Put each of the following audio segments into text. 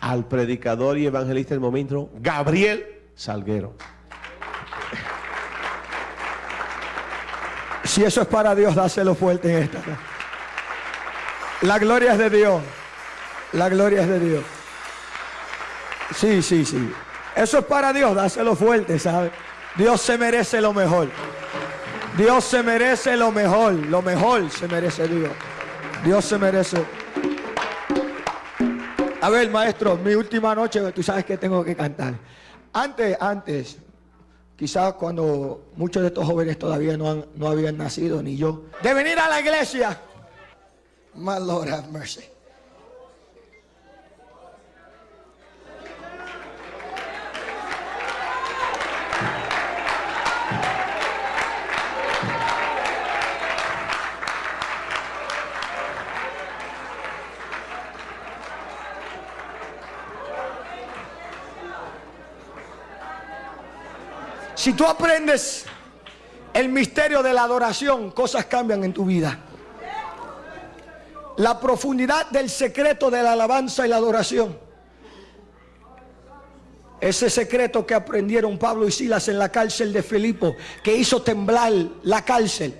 al predicador y evangelista del momento, Gabriel Salguero. Si eso es para Dios, dáselo fuerte en esta. La gloria es de Dios. La gloria es de Dios. Sí, sí, sí. Eso es para Dios, dáselo fuerte, ¿sabe? Dios se merece lo mejor. Dios se merece lo mejor. Lo mejor se merece Dios. Dios se merece. A ver, maestro, mi última noche, tú sabes que tengo que cantar. Antes, antes, quizás cuando muchos de estos jóvenes todavía no, han, no habían nacido, ni yo, de venir a la iglesia. My Lord have mercy. Si tú aprendes el misterio de la adoración, cosas cambian en tu vida. La profundidad del secreto de la alabanza y la adoración. Ese secreto que aprendieron Pablo y Silas en la cárcel de Filipo, que hizo temblar la cárcel.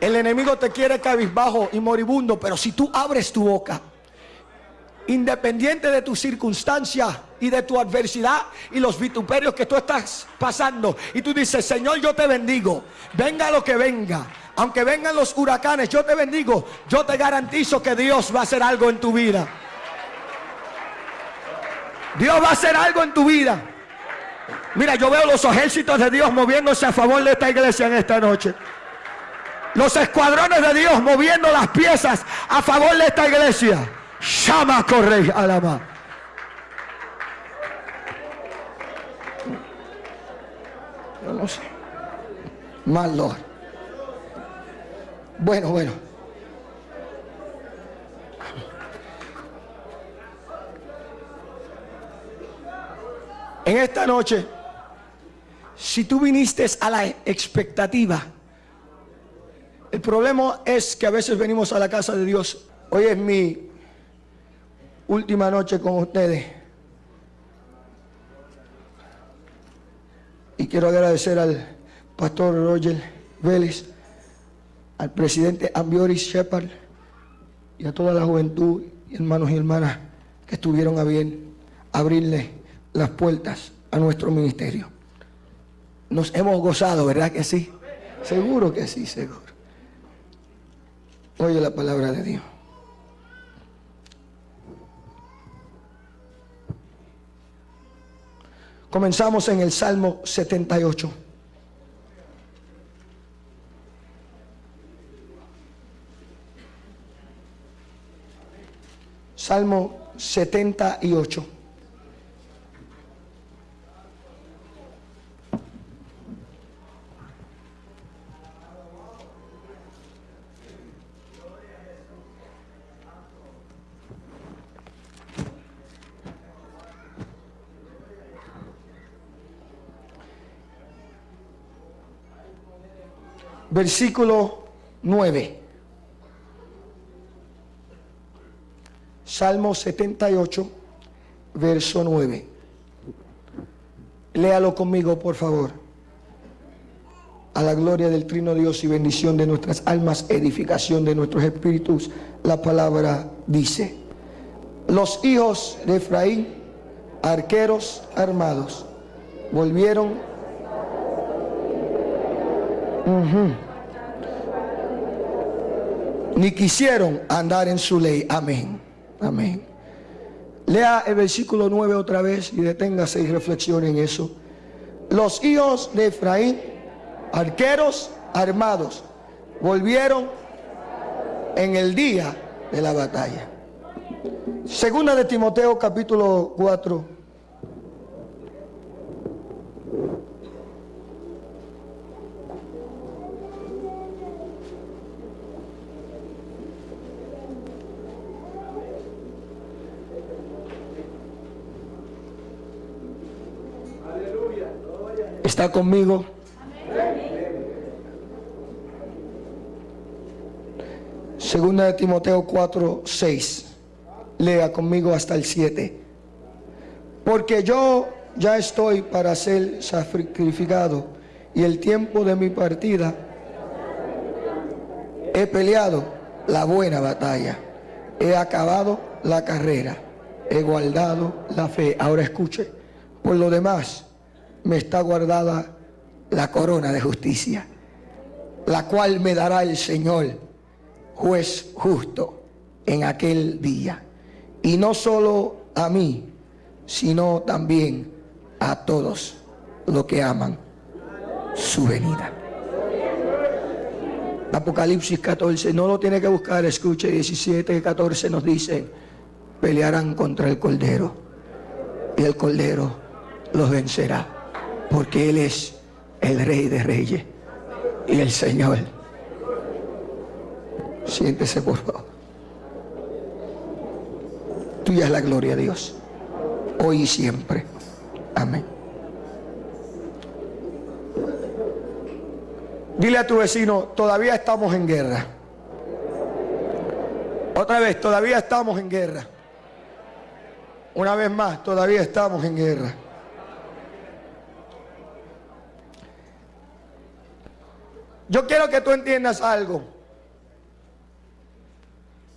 El enemigo te quiere cabizbajo y moribundo, pero si tú abres tu boca, independiente de tu circunstancia y de tu adversidad y los vituperios que tú estás pasando. Y tú dices, Señor, yo te bendigo. Venga lo que venga. Aunque vengan los huracanes, yo te bendigo. Yo te garantizo que Dios va a hacer algo en tu vida. Dios va a hacer algo en tu vida. Mira, yo veo los ejércitos de Dios moviéndose a favor de esta iglesia en esta noche. Los escuadrones de Dios moviendo las piezas a favor de esta iglesia. Llama corre alama. No, sé. Mal Lord. Bueno, bueno. En esta noche, si tú viniste a la expectativa, el problema es que a veces venimos a la casa de Dios. Hoy es mi última noche con ustedes. Y quiero agradecer al pastor Roger Vélez, al presidente Ambioris Shepard y a toda la juventud, hermanos y hermanas que estuvieron a bien abrirle las puertas a nuestro ministerio. Nos hemos gozado, ¿verdad que sí? Seguro que sí, seguro. Oye la palabra de Dios. Comenzamos en el Salmo 78. Salmo 78. Versículo 9. Salmo 78, verso 9. Léalo conmigo, por favor. A la gloria del Trino Dios y bendición de nuestras almas, edificación de nuestros espíritus, la palabra dice, los hijos de Efraín, arqueros armados, volvieron Ni quisieron andar en su ley. Amén. Amén. Lea el versículo 9 otra vez y deténgase y reflexione en eso. Los hijos de Efraín, arqueros armados, volvieron en el día de la batalla. Segunda de Timoteo capítulo 4 ¿Está conmigo? Segunda de Timoteo 4, 6. Lea conmigo hasta el 7. Porque yo ya estoy para ser sacrificado y el tiempo de mi partida he peleado la buena batalla, he acabado la carrera, he guardado la fe. Ahora escuche, por lo demás me está guardada la corona de justicia, la cual me dará el Señor, juez justo, en aquel día. Y no solo a mí, sino también a todos los que aman su venida. Apocalipsis 14, no lo tiene que buscar, escuche, 17 y 14 nos dicen, pelearán contra el Cordero y el Cordero los vencerá, porque Él es el Rey de Reyes y el Señor. Siéntese por favor. Tuya es la gloria de Dios, hoy y siempre. Amén. Dile a tu vecino, todavía estamos en guerra. Otra vez, todavía estamos en guerra. Una vez más, todavía estamos en guerra. Yo quiero que tú entiendas algo.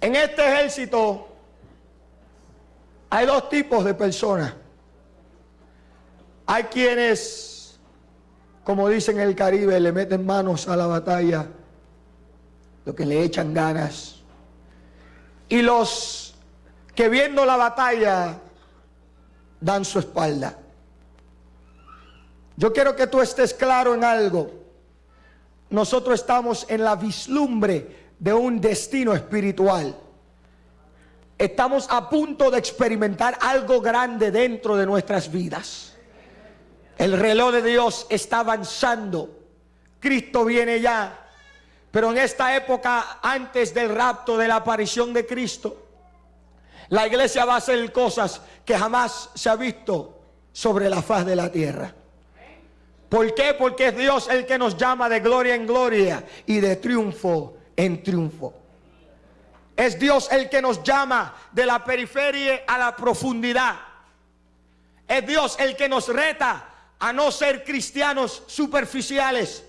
En este ejército hay dos tipos de personas. Hay quienes, como dicen en el Caribe, le meten manos a la batalla, lo que le echan ganas. Y los que viendo la batalla dan su espalda. Yo quiero que tú estés claro en algo. Nosotros estamos en la vislumbre de un destino espiritual. Estamos a punto de experimentar algo grande dentro de nuestras vidas. El reloj de Dios está avanzando. Cristo viene ya. Pero en esta época, antes del rapto, de la aparición de Cristo, la iglesia va a hacer cosas que jamás se ha visto sobre la faz de la tierra. ¿Por qué? Porque es Dios el que nos llama de gloria en gloria y de triunfo en triunfo. Es Dios el que nos llama de la periferia a la profundidad. Es Dios el que nos reta a no ser cristianos superficiales,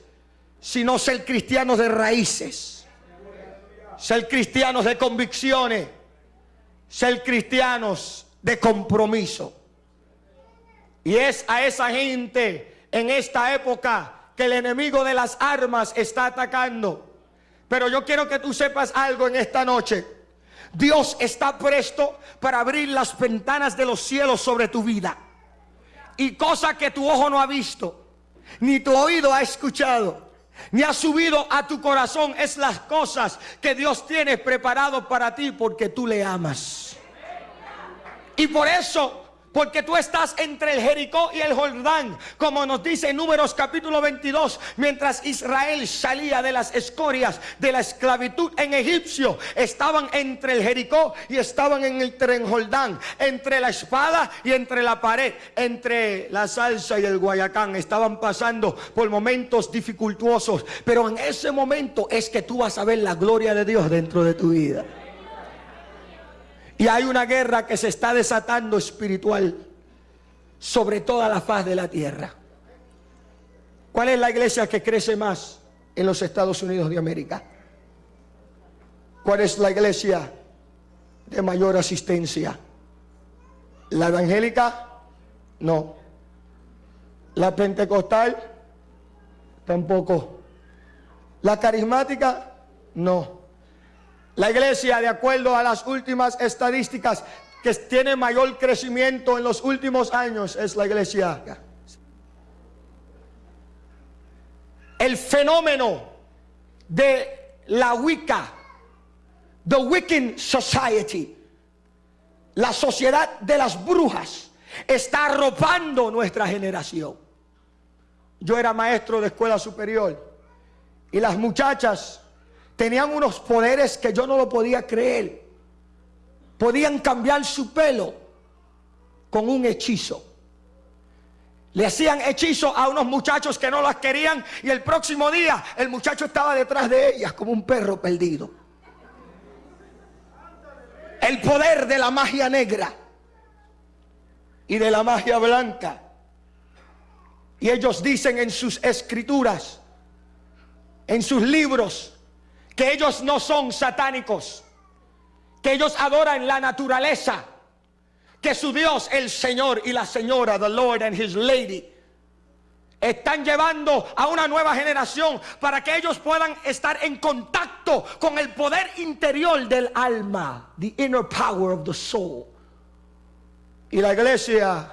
sino ser cristianos de raíces, ser cristianos de convicciones, ser cristianos de compromiso. Y es a esa gente en esta época que el enemigo de las armas está atacando. Pero yo quiero que tú sepas algo en esta noche. Dios está presto para abrir las ventanas de los cielos sobre tu vida y cosa que tu ojo no ha visto, ni tu oído ha escuchado, ni ha subido a tu corazón, es las cosas que Dios tiene preparado para ti porque tú le amas. Y por eso porque tú estás entre el Jericó y el Jordán, como nos dice en Números capítulo 22, mientras Israel salía de las escorias de la esclavitud en Egipcio, estaban entre el Jericó y estaban en el tren Jordán, entre la espada y entre la pared, entre la salsa y el guayacán, estaban pasando por momentos dificultuosos, pero en ese momento es que tú vas a ver la gloria de Dios dentro de tu vida. Y hay una guerra que se está desatando espiritual sobre toda la faz de la tierra. ¿Cuál es la iglesia que crece más en los Estados Unidos de América? ¿Cuál es la iglesia de mayor asistencia? ¿La evangélica? No. ¿La pentecostal? Tampoco. ¿La carismática? No. La iglesia, de acuerdo a las últimas estadísticas, que tiene mayor crecimiento en los últimos años es la iglesia. El fenómeno de la Wicca, the Wiccan Society, la sociedad de las brujas, está arropando nuestra generación. Yo era maestro de escuela superior y las muchachas tenían unos poderes que yo no lo podía creer. Podían cambiar su pelo con un hechizo. Le hacían hechizo a unos muchachos que no las querían y el próximo día el muchacho estaba detrás de ellas como un perro perdido. El poder de la magia negra y de la magia blanca. Y ellos dicen en sus escrituras, en sus libros, que ellos no son satánicos, que ellos adoran la naturaleza, que su Dios, el Señor y la Señora, the Lord and His Lady, están llevando a una nueva generación para que ellos puedan estar en contacto con el poder interior del alma, the inner power of the soul. Y la iglesia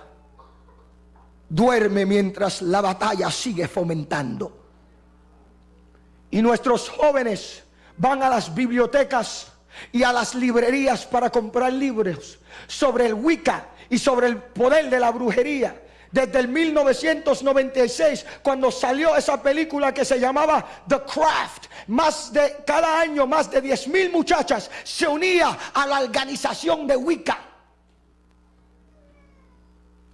duerme mientras la batalla sigue fomentando. Y nuestros jóvenes van a las bibliotecas y a las librerías para comprar libros sobre el Wicca y sobre el poder de la brujería. Desde el 1996, cuando salió esa película que se llamaba The Craft, más de cada año más de 10 mil muchachas se unía a la organización de Wicca.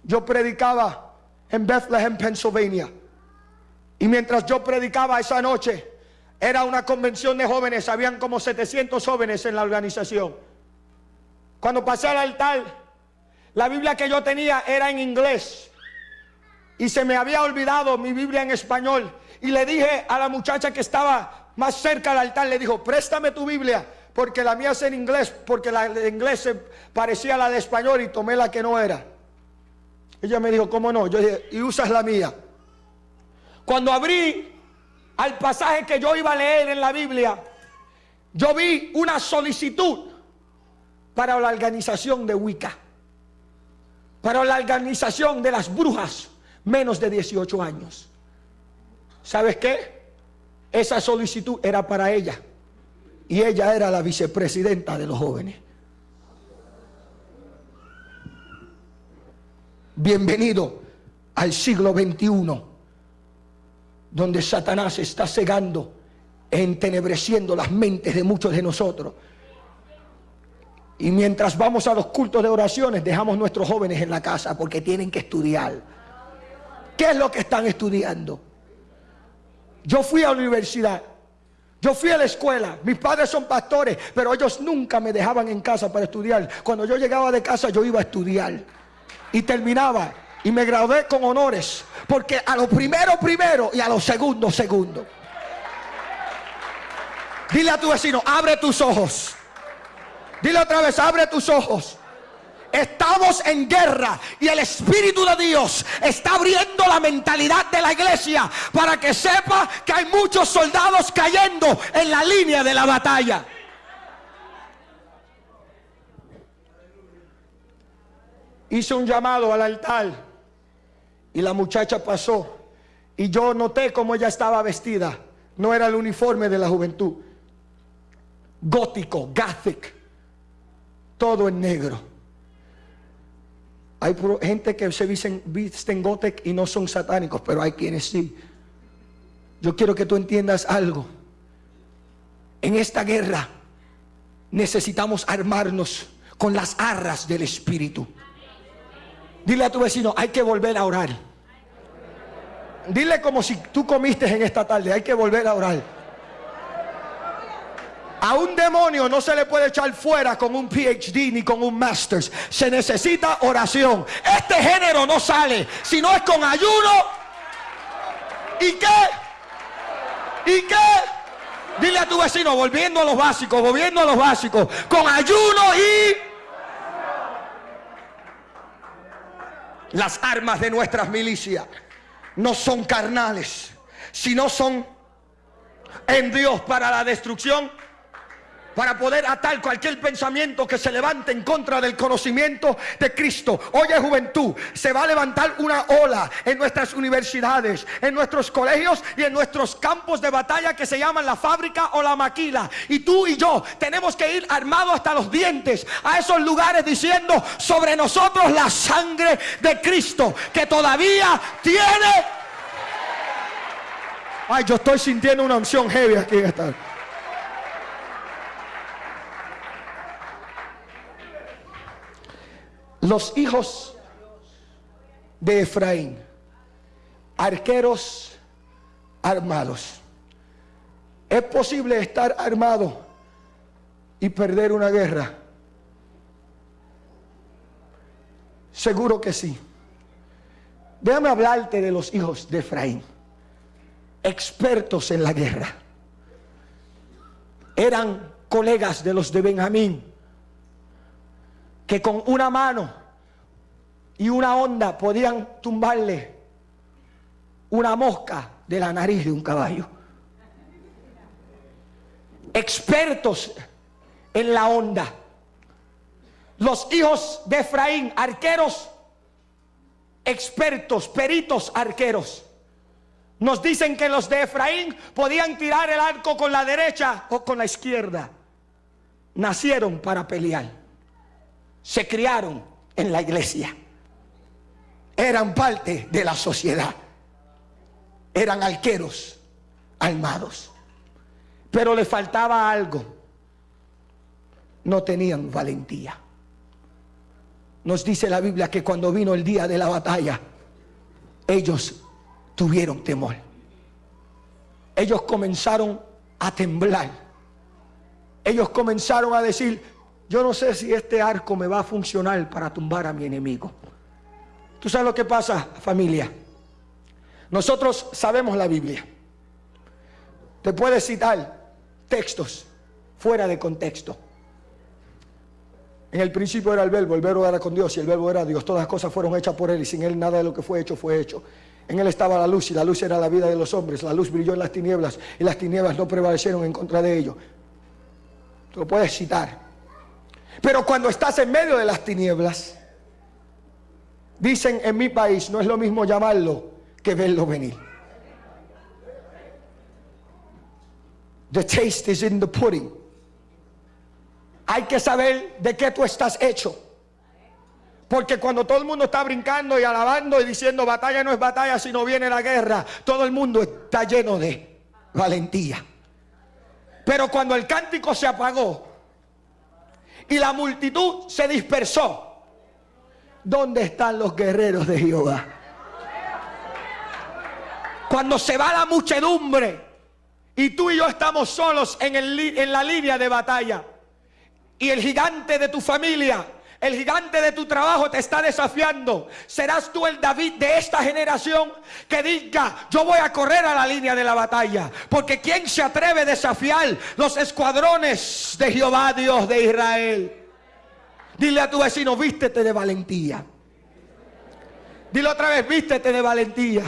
Yo predicaba en Bethlehem, Pennsylvania. Y mientras yo predicaba esa noche, era una convención de jóvenes, habían como 700 jóvenes en la organización. Cuando pasé al altar, la Biblia que yo tenía era en inglés. Y se me había olvidado mi Biblia en español. Y le dije a la muchacha que estaba más cerca del altar, le dijo, préstame tu Biblia, porque la mía es en inglés, porque la de inglés se parecía a la de español y tomé la que no era. Ella me dijo, ¿cómo no? Yo dije, y usas la mía. Cuando abrí al pasaje que yo iba a leer en la Biblia, yo vi una solicitud para la organización de Wicca, para la organización de las brujas menos de 18 años. ¿Sabes qué? Esa solicitud era para ella y ella era la vicepresidenta de los jóvenes. Bienvenido al siglo XXI donde Satanás está cegando, entenebreciendo las mentes de muchos de nosotros. Y mientras vamos a los cultos de oraciones, dejamos nuestros jóvenes en la casa porque tienen que estudiar. ¿Qué es lo que están estudiando? Yo fui a la universidad, yo fui a la escuela, mis padres son pastores, pero ellos nunca me dejaban en casa para estudiar. Cuando yo llegaba de casa yo iba a estudiar y terminaba y me gradué con honores. Porque a lo primero, primero y a lo segundo, segundo. Dile a tu vecino, abre tus ojos. Dile otra vez, abre tus ojos. Estamos en guerra y el Espíritu de Dios está abriendo la mentalidad de la iglesia para que sepa que hay muchos soldados cayendo en la línea de la batalla. Hice un llamado al altar y la muchacha pasó. Y yo noté cómo ella estaba vestida. No era el uniforme de la juventud. Gótico, gothic. Todo en negro. Hay gente que se visten, visten gothic y no son satánicos, pero hay quienes sí. Yo quiero que tú entiendas algo. En esta guerra necesitamos armarnos con las arras del Espíritu. Dile a tu vecino, hay que volver a orar. Dile como si tú comiste en esta tarde, hay que volver a orar. A un demonio no se le puede echar fuera con un PhD ni con un Masters. Se necesita oración. Este género no sale si no es con ayuno. ¿Y qué? ¿Y qué? Dile a tu vecino, volviendo a los básicos, volviendo a los básicos, con ayuno y Las armas de nuestras milicias no son carnales, sino son en Dios para la destrucción para poder atar cualquier pensamiento que se levante en contra del conocimiento de Cristo. Oye juventud, se va a levantar una ola en nuestras universidades, en nuestros colegios y en nuestros campos de batalla que se llaman la fábrica o la maquila. Y tú y yo tenemos que ir armados hasta los dientes a esos lugares diciendo sobre nosotros la sangre de Cristo que todavía tiene... Ay, yo estoy sintiendo una unción heavy aquí en esta... los hijos de Efraín, arqueros armados. Es posible estar armado y perder una guerra. Seguro que sí. Déjame hablarte de los hijos de Efraín, expertos en la guerra. Eran colegas de los de Benjamín, que con una mano y una onda podían tumbarle una mosca de la nariz de un caballo. Expertos en la onda. Los hijos de Efraín, arqueros expertos, peritos arqueros. Nos dicen que los de Efraín podían tirar el arco con la derecha o con la izquierda. Nacieron para pelear. Se criaron en la iglesia. Eran parte de la sociedad. Eran arqueros armados. Pero le faltaba algo. No tenían valentía. Nos dice la Biblia que cuando vino el día de la batalla, ellos tuvieron temor. Ellos comenzaron a temblar. Ellos comenzaron a decir, yo no sé si este arco me va a funcionar para tumbar a mi enemigo. ¿Tú sabes lo que pasa, familia? Nosotros sabemos la Biblia. Te puedes citar textos fuera de contexto. En el principio era el verbo, el verbo era con Dios y el verbo era Dios. Todas las cosas fueron hechas por Él y sin Él nada de lo que fue hecho fue hecho. En Él estaba la luz y la luz era la vida de los hombres. La luz brilló en las tinieblas y las tinieblas no prevalecieron en contra de ellos. Tú lo puedes citar. Pero cuando estás en medio de las tinieblas, dicen en mi país, no es lo mismo llamarlo que verlo venir. The taste is in the pudding. Hay que saber de qué tú estás hecho. Porque cuando todo el mundo está brincando y alabando y diciendo batalla no es batalla, sino viene la guerra, todo el mundo está lleno de valentía. Pero cuando el cántico se apagó y la multitud se dispersó, ¿dónde están los guerreros de Jehová? Cuando se va la muchedumbre y tú y yo estamos solos en, el, en la línea de batalla y el gigante de tu familia, el gigante de tu trabajo te está desafiando. Serás tú el David de esta generación que diga, yo voy a correr a la línea de la batalla. Porque ¿quién se atreve a desafiar los escuadrones de Jehová, Dios de Israel? Dile a tu vecino, vístete de valentía. Dile otra vez, vístete de valentía.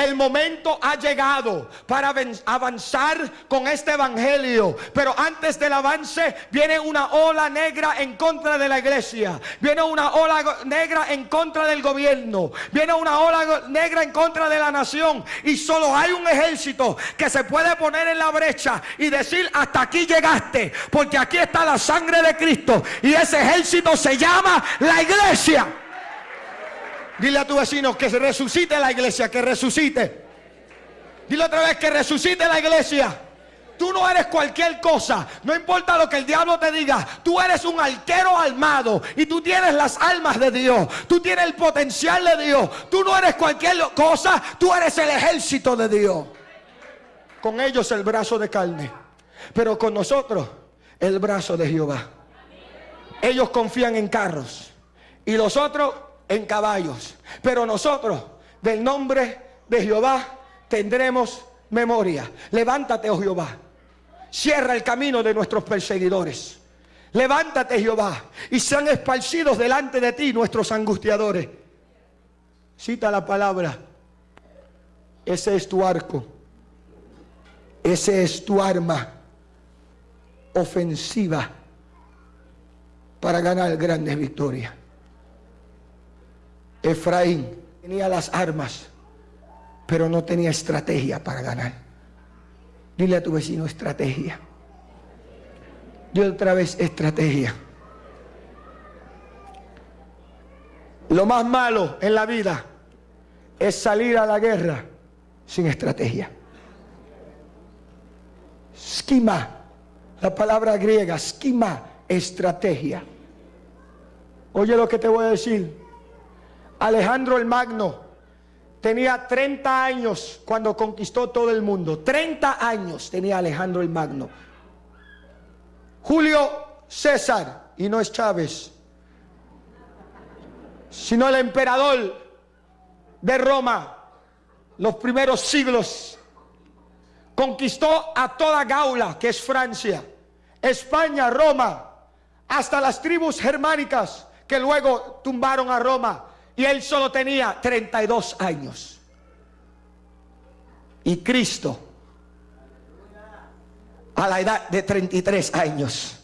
El momento ha llegado para avanzar con este evangelio. Pero antes del avance viene una ola negra en contra de la iglesia. Viene una ola negra en contra del gobierno. Viene una ola negra en contra de la nación. Y solo hay un ejército que se puede poner en la brecha y decir hasta aquí llegaste. Porque aquí está la sangre de Cristo. Y ese ejército se llama la iglesia. Dile a tu vecino que resucite la iglesia, que resucite. Dile otra vez que resucite la iglesia. Tú no eres cualquier cosa. No importa lo que el diablo te diga. Tú eres un arquero armado. Y tú tienes las almas de Dios. Tú tienes el potencial de Dios. Tú no eres cualquier cosa. Tú eres el ejército de Dios. Con ellos el brazo de carne. Pero con nosotros el brazo de Jehová. Ellos confían en carros. Y los otros en caballos. Pero nosotros, del nombre de Jehová, tendremos memoria. Levántate, oh Jehová. Cierra el camino de nuestros perseguidores. Levántate, Jehová, y sean esparcidos delante de ti nuestros angustiadores. Cita la palabra. Ese es tu arco. Ese es tu arma ofensiva para ganar grandes victorias. Efraín tenía las armas, pero no tenía estrategia para ganar. Dile a tu vecino estrategia. Dile otra vez estrategia. Lo más malo en la vida es salir a la guerra sin estrategia. Schema, la palabra griega, schema, estrategia. Oye lo que te voy a decir. Alejandro el Magno tenía 30 años cuando conquistó todo el mundo. 30 años tenía Alejandro el Magno. Julio César, y no es Chávez. sino el emperador de Roma, los primeros siglos, conquistó a toda Gaula, que es Francia, España, Roma, hasta las tribus germánicas que luego tumbaron a Roma. Y él solo tenía 32 años. Y Cristo, a la edad de 33 años,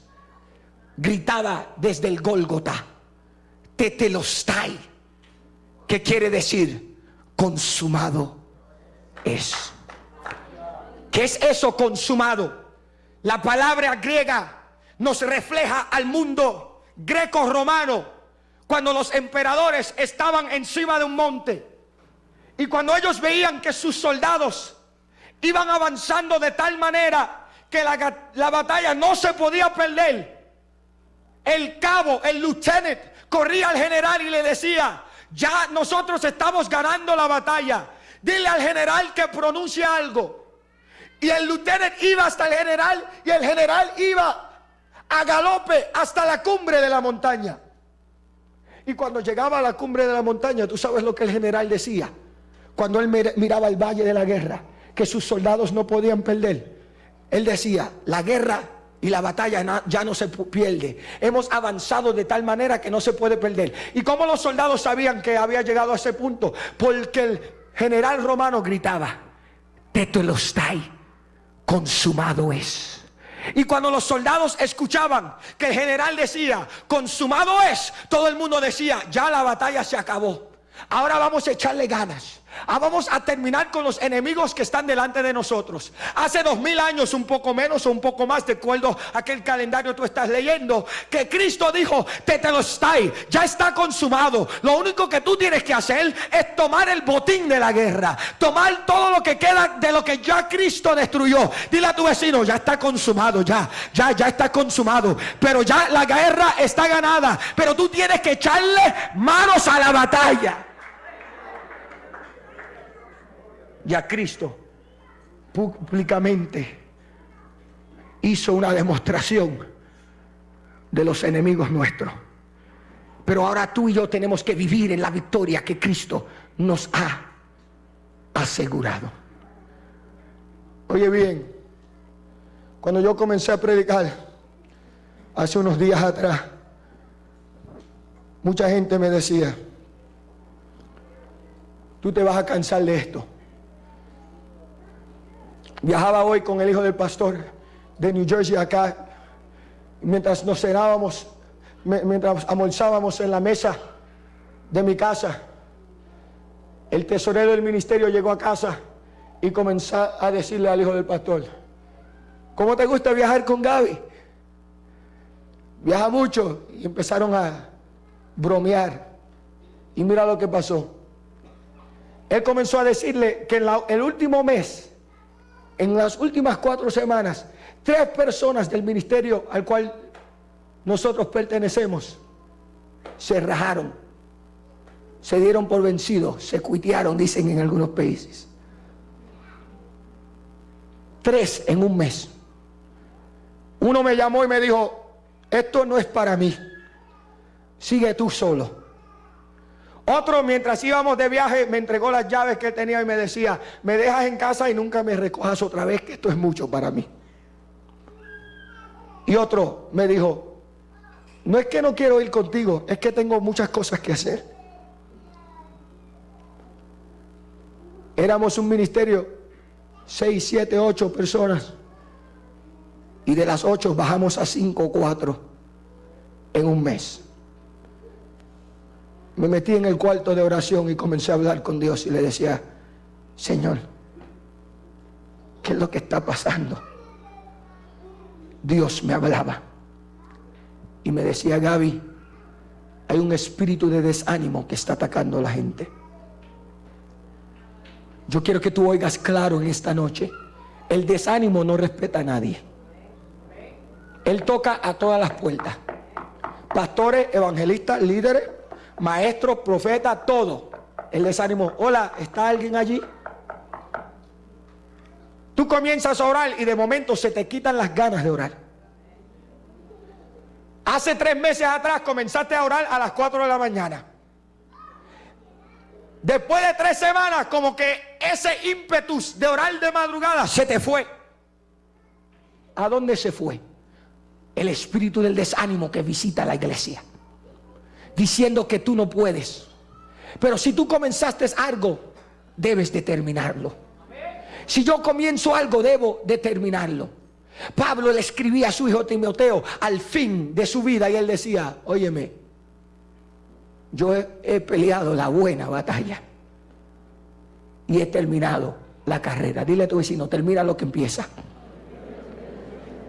gritaba desde el Gólgota, Tetelostai, que quiere decir consumado es. ¿Qué es eso consumado? La palabra griega nos refleja al mundo greco-romano cuando los emperadores estaban encima de un monte y cuando ellos veían que sus soldados iban avanzando de tal manera que la, la batalla no se podía perder, el cabo, el lieutenant, corría al general y le decía, ya nosotros estamos ganando la batalla. Dile al general que pronuncie algo. Y el lieutenant iba hasta el general y el general iba a galope hasta la cumbre de la montaña. Y cuando llegaba a la cumbre de la montaña, tú sabes lo que el general decía. Cuando él miraba el valle de la guerra, que sus soldados no podían perder. Él decía, la guerra y la batalla ya no se pierde. Hemos avanzado de tal manera que no se puede perder. ¿Y cómo los soldados sabían que había llegado a ese punto? Porque el general romano gritaba, Tetelostai, consumado es. Y cuando los soldados escuchaban que el general decía, consumado es, todo el mundo decía, ya la batalla se acabó. Ahora vamos a echarle ganas. Ah, vamos a terminar con los enemigos que están delante de nosotros. Hace dos mil años, un poco menos o un poco más, de acuerdo a aquel calendario tú estás leyendo, que Cristo dijo, te te lo está, ya está consumado. Lo único que tú tienes que hacer es tomar el botín de la guerra, tomar todo lo que queda de lo que ya Cristo destruyó. Dile a tu vecino, ya está consumado, ya, ya, ya está consumado. Pero ya la guerra está ganada. Pero tú tienes que echarle manos a la batalla. Y a Cristo públicamente hizo una demostración de los enemigos nuestros. Pero ahora tú y yo tenemos que vivir en la victoria que Cristo nos ha asegurado. Oye bien, cuando yo comencé a predicar hace unos días atrás, mucha gente me decía, tú te vas a cansar de esto. Viajaba hoy con el hijo del pastor de New Jersey acá. Mientras nos cenábamos, mientras almorzábamos en la mesa de mi casa, el tesorero del ministerio llegó a casa y comenzó a decirle al hijo del pastor, ¿cómo te gusta viajar con Gaby? Viaja mucho y empezaron a bromear. Y mira lo que pasó. Él comenzó a decirle que en el último mes en las últimas cuatro semanas, tres personas del ministerio al cual nosotros pertenecemos se rajaron, se dieron por vencidos, se cuitearon, dicen en algunos países. Tres en un mes. Uno me llamó y me dijo, esto no es para mí, sigue tú solo. Otro, mientras íbamos de viaje, me entregó las llaves que tenía y me decía, me dejas en casa y nunca me recojas otra vez, que esto es mucho para mí. Y otro me dijo, no es que no quiero ir contigo, es que tengo muchas cosas que hacer. Éramos un ministerio, seis, siete, ocho personas. Y de las ocho bajamos a cinco o cuatro en un mes me metí en el cuarto de oración y comencé a hablar con Dios y le decía, Señor, ¿qué es lo que está pasando? Dios me hablaba y me decía, Gaby, hay un espíritu de desánimo que está atacando a la gente. Yo quiero que tú oigas claro en esta noche, el desánimo no respeta a nadie. Él toca a todas las puertas. Pastores, evangelistas, líderes, maestro, profeta, todo. El desánimo, hola, ¿está alguien allí? Tú comienzas a orar y de momento se te quitan las ganas de orar. Hace tres meses atrás comenzaste a orar a las 4 de la mañana. Después de tres semanas, como que ese ímpetus de orar de madrugada se te fue. ¿A dónde se fue? El espíritu del desánimo que visita la iglesia. Diciendo que tú no puedes. Pero si tú comenzaste algo, debes de terminarlo. Si yo comienzo algo, debo de terminarlo. Pablo le escribía a su hijo Timoteo al fin de su vida y él decía, óyeme, yo he, peleado la buena batalla y he terminado la carrera. Dile a tu vecino, termina lo que empieza.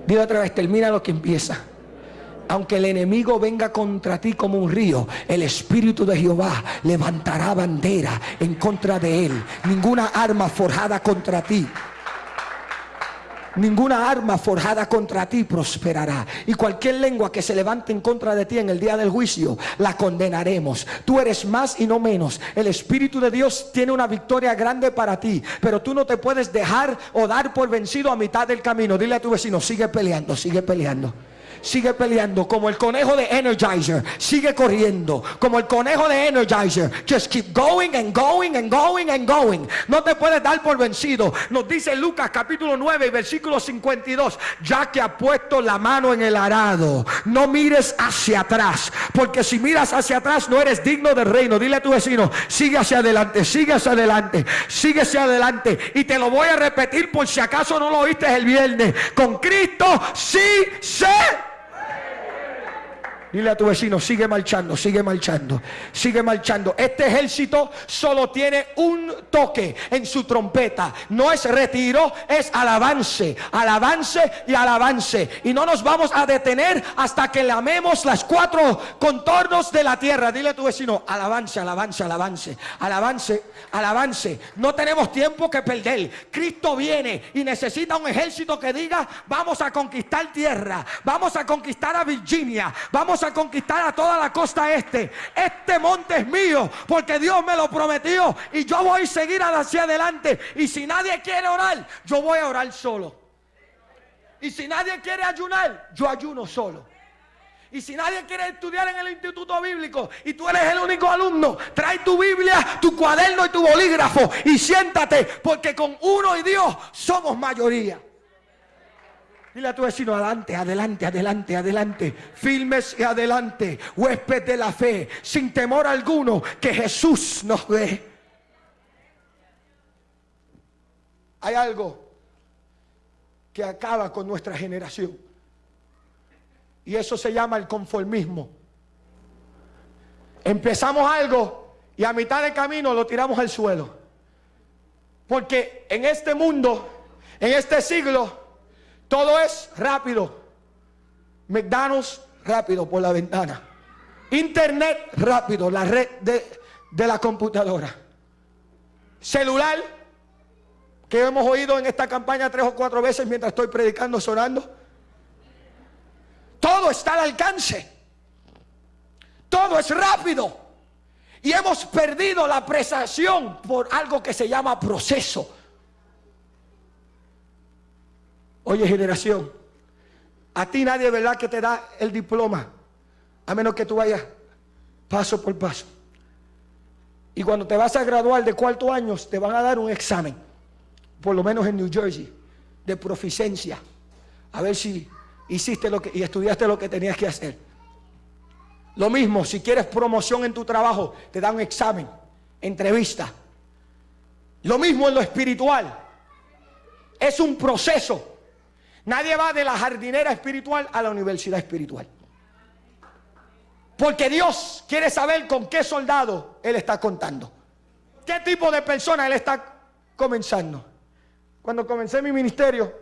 Dile otra vez, termina lo que empieza. Aunque el enemigo venga contra ti como un río, el Espíritu de Jehová levantará bandera en contra de él. Ninguna arma forjada contra ti Ninguna arma forjada contra ti prosperará. Y cualquier lengua que se levante en contra de ti en el día del juicio, la condenaremos. Tú eres más y no menos. El Espíritu de Dios tiene una victoria grande para ti. Pero tú no te puedes dejar o dar por vencido a mitad del camino. Dile a tu vecino, sigue peleando, sigue peleando sigue peleando como el conejo de Energizer, sigue corriendo como el conejo de Energizer. Just keep going and going and going and going. No te puedes dar por vencido. Nos dice Lucas capítulo 9 versículo 52, ya que ha puesto la mano en el arado, no mires hacia atrás, porque si miras hacia atrás no eres digno del reino. Dile a tu vecino, sigue hacia adelante, sigue hacia adelante, sigue hacia adelante. Y te lo voy a repetir por si acaso no lo oíste el viernes. Con Cristo sí se Dile a tu vecino, sigue marchando, sigue marchando, sigue marchando. Este ejército solo tiene un toque en su trompeta. No es retiro, es alabance, alabance y alabance. Y no nos vamos a detener hasta que lamemos las cuatro contornos de la tierra. Dile a tu vecino, alabance, alabance, alabance, alabance, alabance. No tenemos tiempo que perder. Cristo viene y necesita un ejército que diga, vamos a conquistar tierra, vamos a conquistar a Virginia, vamos a conquistar a toda la costa este. Este monte es mío porque Dios me lo prometió y yo voy a seguir hacia adelante. Y si nadie quiere orar, yo voy a orar solo. Y si nadie quiere ayunar, yo ayuno solo. Y si nadie quiere estudiar en el instituto bíblico y tú eres el único alumno, trae tu Biblia, tu cuaderno y tu bolígrafo y siéntate, porque con uno y Dios somos mayoría. Dile a tu vecino, adelante, adelante, adelante, adelante. Filmes y adelante. Huésped de la fe, sin temor alguno, que Jesús nos ve. Hay algo que acaba con nuestra generación. Y eso se llama el conformismo. Empezamos algo y a mitad de camino lo tiramos al suelo. Porque en este mundo, en este siglo, todo es rápido. McDonald's rápido por la ventana. Internet rápido, la red de, de la computadora. Celular, que hemos oído en esta campaña tres o cuatro veces mientras estoy predicando, sonando. Todo está al alcance. Todo es rápido. Y hemos perdido la apreciación por algo que se llama proceso. Oye generación, a ti nadie, ¿verdad? Que te da el diploma, a menos que tú vayas paso por paso. Y cuando te vas a graduar de cuarto año, te van a dar un examen, por lo menos en New Jersey, de proficiencia, a ver si hiciste lo que y estudiaste lo que tenías que hacer. Lo mismo, si quieres promoción en tu trabajo, te dan un examen, entrevista. Lo mismo en lo espiritual. Es un proceso. Nadie va de la jardinera espiritual a la universidad espiritual. Porque Dios quiere saber con qué soldado Él está contando. ¿Qué tipo de persona Él está comenzando? Cuando comencé mi ministerio,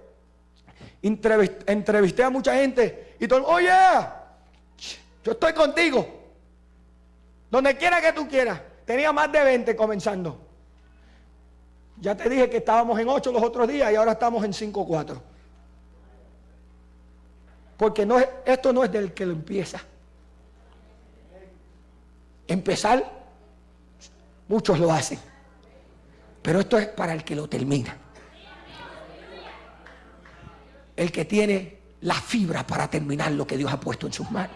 entrevisté, a mucha gente y todo, oye, yo estoy contigo. Donde quiera que tú quieras. Tenía más de 20 comenzando. Ya te dije que estábamos en 8 los otros días y ahora estamos en 5 4. Porque no, esto no es del que lo empieza. Empezar, muchos lo hacen. Pero esto es para el que lo termina. El que tiene la fibra para terminar lo que Dios ha puesto en sus manos.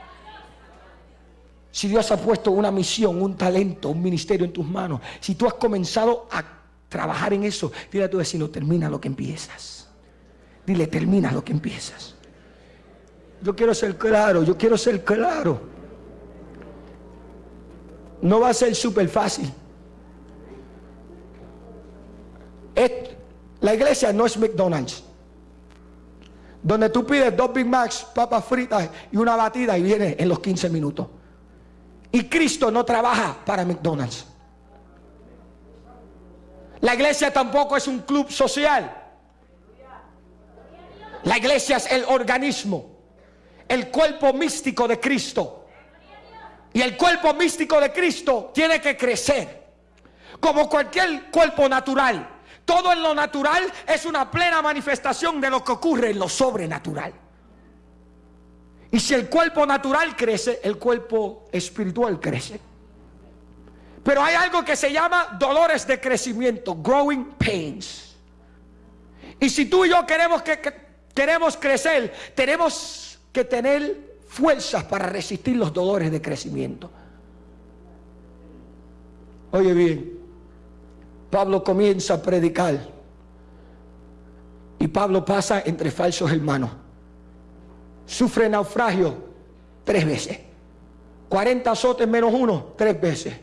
si Dios ha puesto una misión, un talento, un ministerio en tus manos, si tú has comenzado a trabajar en eso, dile a tu vecino, termina lo que empiezas. Dile, termina lo que empiezas. Yo quiero ser claro, yo quiero ser claro. No va a ser súper fácil. la iglesia no es McDonald's. Donde tú pides dos Big Macs, papas fritas y una batida y viene en los 15 minutos. Y Cristo no trabaja para McDonald's. La iglesia tampoco es un club social. La iglesia es el organismo, el cuerpo místico de Cristo. Y el cuerpo místico de Cristo tiene que crecer. Como cualquier cuerpo natural. Todo en lo natural es una plena manifestación de lo que ocurre en lo sobrenatural. Y si el cuerpo natural crece, el cuerpo espiritual crece. Pero hay algo que se llama dolores de crecimiento, growing pains. Y si tú y yo queremos que, queremos crecer, tenemos que tener fuerzas para resistir los dolores de crecimiento. Oye bien, Pablo comienza a predicar y Pablo pasa entre falsos hermanos sufre naufragio tres veces. 40 azotes menos uno, tres veces.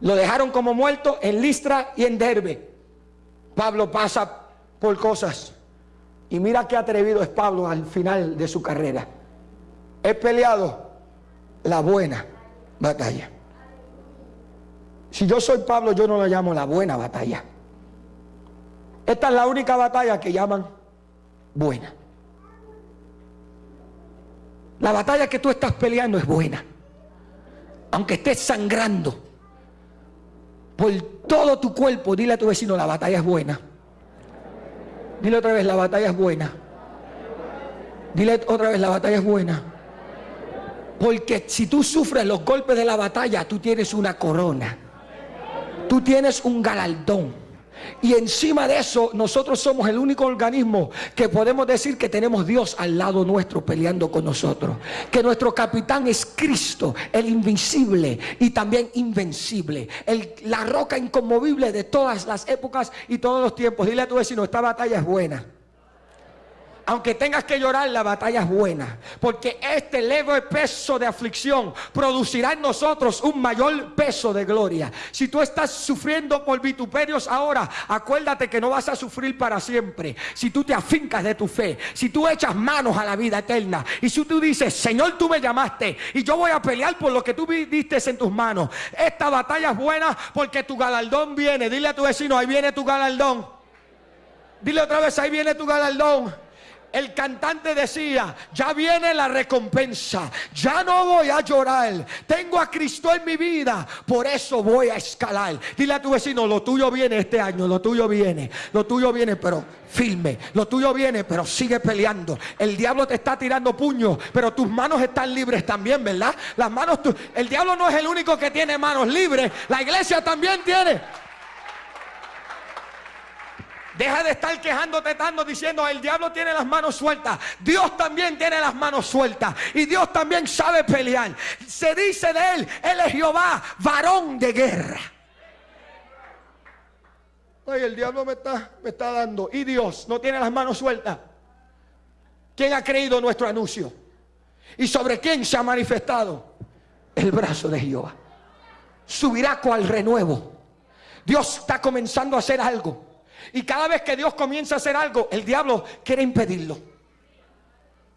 Lo dejaron como muerto en Listra y en Derbe. Pablo pasa por cosas. Y mira qué atrevido es Pablo al final de su carrera. He peleado la buena batalla. Si yo soy Pablo, yo no la llamo la buena batalla. Esta es la única batalla que llaman buena. La batalla que tú estás peleando es buena. Aunque estés sangrando por todo tu cuerpo, dile a tu vecino, la batalla es buena. Dile otra vez, la batalla es buena. Dile otra vez, la batalla es buena. Porque si tú sufres los golpes de la batalla, tú tienes una corona. Tú tienes un galardón. Y encima de eso, nosotros somos el único organismo que podemos decir que tenemos Dios al lado nuestro peleando con nosotros. Que nuestro capitán es Cristo, el invencible y también invencible. la roca inconmovible de todas las épocas y todos los tiempos. Dile a tu vecino, esta batalla es buena aunque tengas que llorar, la batalla es buena. Porque este leve peso de aflicción producirá en nosotros un mayor peso de gloria. Si tú estás sufriendo por vituperios ahora, acuérdate que no vas a sufrir para siempre. Si tú te afincas de tu fe, si tú echas manos a la vida eterna, y si tú dices, Señor, tú me llamaste y yo voy a pelear por lo que tú diste en tus manos. Esta batalla es buena porque tu galardón viene. Dile a tu vecino, ahí viene tu galardón. Dile otra vez, ahí viene tu galardón el cantante decía, ya viene la recompensa, ya no voy a llorar, tengo a Cristo en mi vida, por eso voy a escalar. Dile a tu vecino, lo tuyo viene este año, lo tuyo viene, lo tuyo viene, pero firme, lo tuyo viene, pero sigue peleando. El diablo te está tirando puños, pero tus manos están libres también, ¿verdad? Las manos, el diablo no es el único que tiene manos libres, la iglesia también tiene. Deja de estar quejándote tanto diciendo el diablo tiene las manos sueltas. Dios también tiene las manos sueltas. Y Dios también sabe pelear. Se dice de él, él es Jehová, varón de guerra. Oye, el diablo me está, me está dando. Y Dios no tiene las manos sueltas. ¿Quién ha creído nuestro anuncio? ¿Y sobre quién se ha manifestado? El brazo de Jehová. Subirá cual renuevo. Dios está comenzando a hacer algo. Y cada vez que Dios comienza a hacer algo, el diablo quiere impedirlo.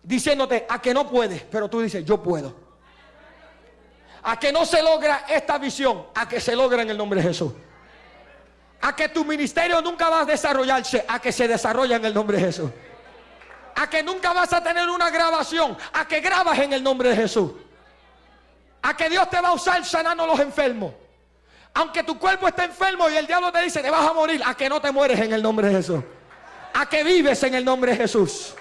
Diciéndote a que no puedes, pero tú dices, yo puedo. A que no se logra esta visión, a que se logra en el nombre de Jesús. A que tu ministerio nunca va a desarrollarse, a que se desarrolla en el nombre de Jesús. A que nunca vas a tener una grabación, a que grabas en el nombre de Jesús. A que Dios te va a usar sanando a los enfermos. Aunque tu cuerpo esté enfermo y el diablo te dice, te vas a morir, a que no te mueres en el nombre de Jesús. A que vives en el nombre de Jesús.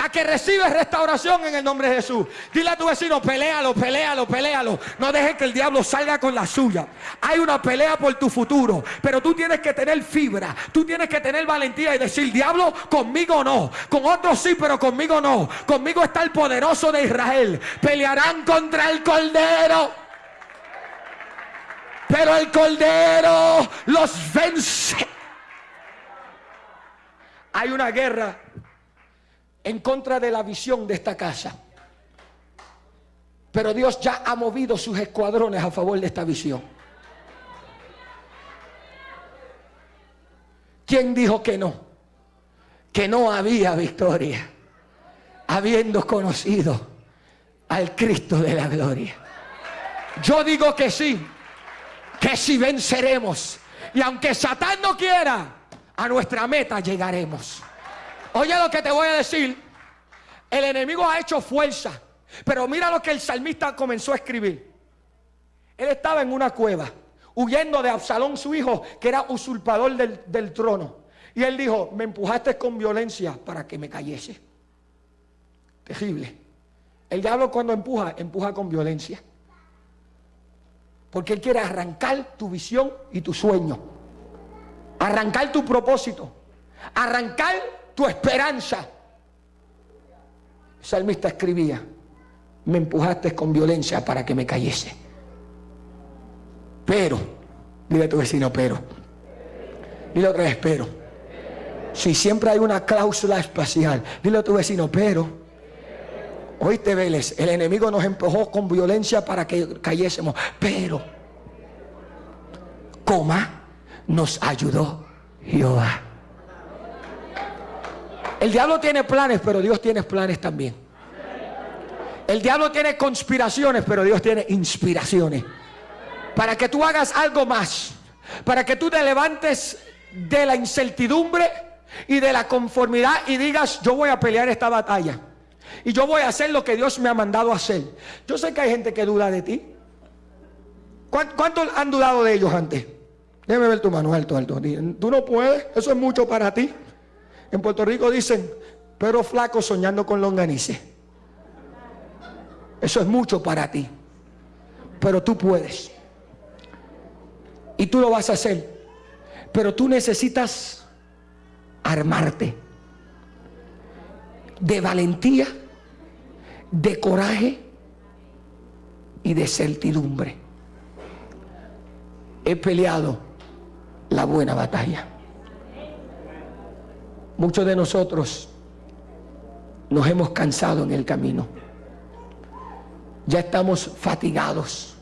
A que recibes restauración en el nombre de Jesús. Dile a tu vecino, pelealo, pelealo, pelealo. No dejes que el diablo salga con la suya. Hay una pelea por tu futuro. Pero tú tienes que tener fibra. Tú tienes que tener valentía y decir, diablo, conmigo no. Con otros sí, pero conmigo no. Conmigo está el poderoso de Israel. Pelearán contra el cordero. Pero el Cordero los vence. Hay una guerra en contra de la visión de esta casa. Pero Dios ya ha movido sus escuadrones a favor de esta visión. ¿Quién dijo que no? Que no había victoria, habiendo conocido al Cristo de la gloria. Yo digo que sí, que si venceremos. Y aunque Satán no quiera, a nuestra meta llegaremos. Oye lo que te voy a decir. El enemigo ha hecho fuerza. Pero mira lo que el salmista comenzó a escribir. Él estaba en una cueva, huyendo de Absalón, su hijo, que era usurpador del, del trono. Y él dijo, me empujaste con violencia para que me cayese. Terrible. El diablo cuando empuja, empuja con violencia. Porque él quiere arrancar tu visión y tu sueño arrancar tu propósito, arrancar tu esperanza. El salmista escribía, me empujaste con violencia para que me cayese. Pero, dile a tu vecino, pero. Dile otra vez, pero. Si siempre hay una cláusula espacial, dile a tu vecino, pero. Hoy te veles, el enemigo nos empujó con violencia para que cayésemos, pero, coma, nos ayudó Jehová. El diablo tiene planes, pero Dios tiene planes también. El diablo tiene conspiraciones, pero Dios tiene inspiraciones. Para que tú hagas algo más. Para que tú te levantes de la incertidumbre y de la conformidad y digas, yo voy a pelear esta batalla. Y yo voy a hacer lo que Dios me ha mandado a hacer. Yo sé que hay gente que duda de ti. ¿Cuántos han dudado de ellos antes? Déjame ver tu mano alto, alto. Tú no puedes, eso es mucho para ti. En Puerto Rico dicen, pero flaco soñando con longanice. Eso es mucho para ti. Pero tú puedes. Y tú lo vas a hacer. Pero tú necesitas armarte de valentía, de coraje y de certidumbre. He peleado la buena batalla. Muchos de nosotros nos hemos cansado en el camino. Ya estamos fatigados.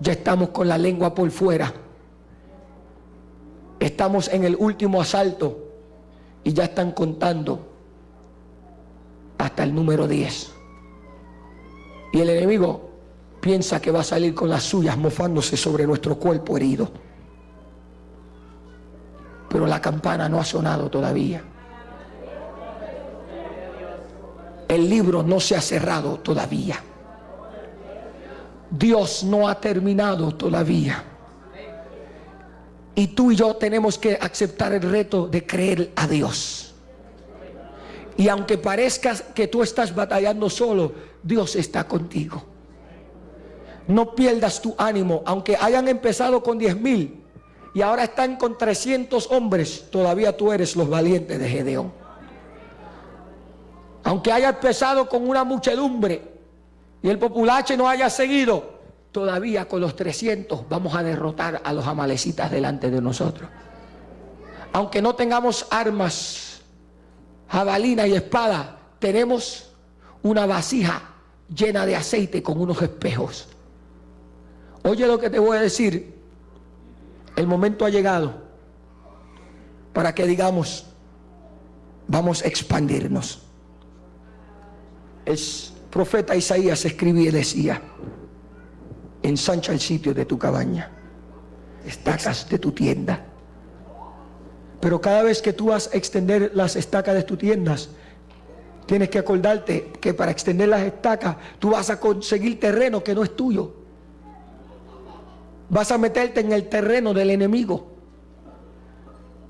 Ya estamos con la lengua por fuera. Estamos en el último asalto y ya están contando hasta el número 10. Y el enemigo piensa que va a salir con las suyas mofándose sobre nuestro cuerpo herido pero la campana no ha sonado todavía. El libro no se ha cerrado todavía. Dios no ha terminado todavía. Y tú y yo tenemos que aceptar el reto de creer a Dios. Y aunque parezca que tú estás batallando solo, Dios está contigo. No pierdas tu ánimo, aunque hayan empezado con 10 mil y ahora están con 300 hombres, todavía tú eres los valientes de Gedeón. Aunque haya empezado con una muchedumbre y el populache no haya seguido, todavía con los 300 vamos a derrotar a los amalecitas delante de nosotros. Aunque no tengamos armas, jabalina y espada, tenemos una vasija llena de aceite con unos espejos. Oye lo que te voy a decir, el momento ha llegado para que digamos, vamos a expandirnos. El profeta Isaías escribía y decía, ensancha el sitio de tu cabaña, estacas de tu tienda. Pero cada vez que tú vas a extender las estacas de tus tiendas, tienes que acordarte que para extender las estacas, tú vas a conseguir terreno que no es tuyo vas a meterte en el terreno del enemigo.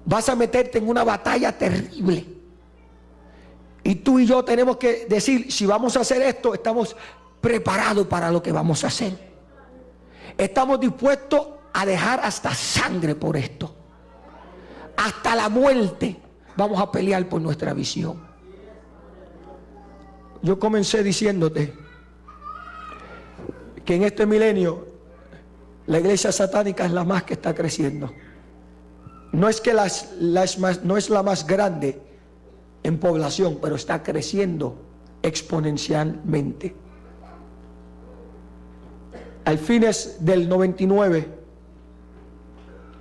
Vas a meterte en una batalla terrible. Y tú y yo tenemos que decir, si vamos a hacer esto, estamos preparados para lo que vamos a hacer. Estamos dispuestos a dejar hasta sangre por esto. Hasta la muerte vamos a pelear por nuestra visión. Yo comencé diciéndote que en este milenio La iglesia satánica es la más que está creciendo. No es que las, las más, no es la más grande en población, pero está creciendo exponencialmente. Al fines del 99,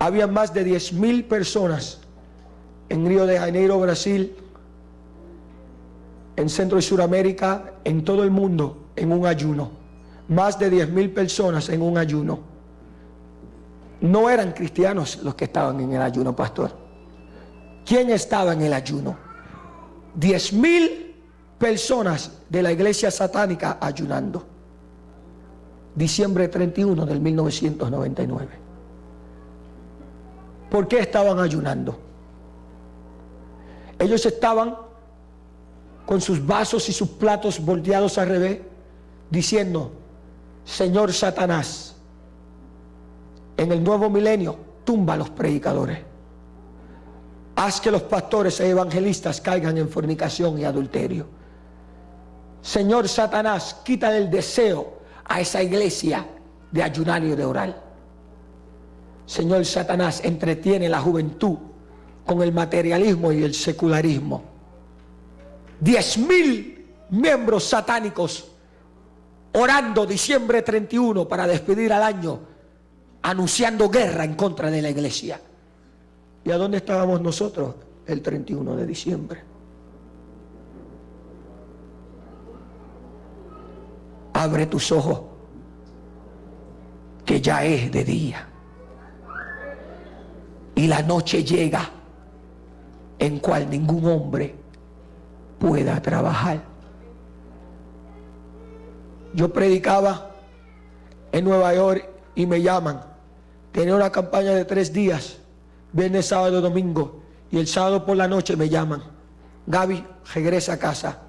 había más de 10 mil personas en Río de Janeiro, Brasil, en Centro y Suramérica, en todo el mundo, en un ayuno. Más de 10 mil personas en un ayuno. No eran cristianos los que estaban en el ayuno, pastor. ¿Quién estaba en el ayuno? 10 mil personas de la iglesia satánica ayunando. Diciembre 31 del 1999. ¿Por qué estaban ayunando? Ellos estaban con sus vasos y sus platos volteados al revés, diciendo, Señor Satanás, en el nuevo milenio, tumba a los predicadores. Haz que los pastores e evangelistas caigan en fornicación y adulterio. Señor Satanás, quita el deseo a esa iglesia de ayunar y de orar. Señor Satanás, entretiene la juventud con el materialismo y el secularismo. Diez mil miembros satánicos orando diciembre 31 para despedir al año, anunciando guerra en contra de la iglesia. ¿Y a dónde estábamos nosotros el 31 de diciembre? Abre tus ojos, que ya es de día. Y la noche llega en cual ningún hombre pueda trabajar. Yo predicaba en Nueva York y me llaman. Tenía una campaña de tres días, viernes, sábado, domingo, y el sábado por la noche me llaman. Gaby, regresa a casa.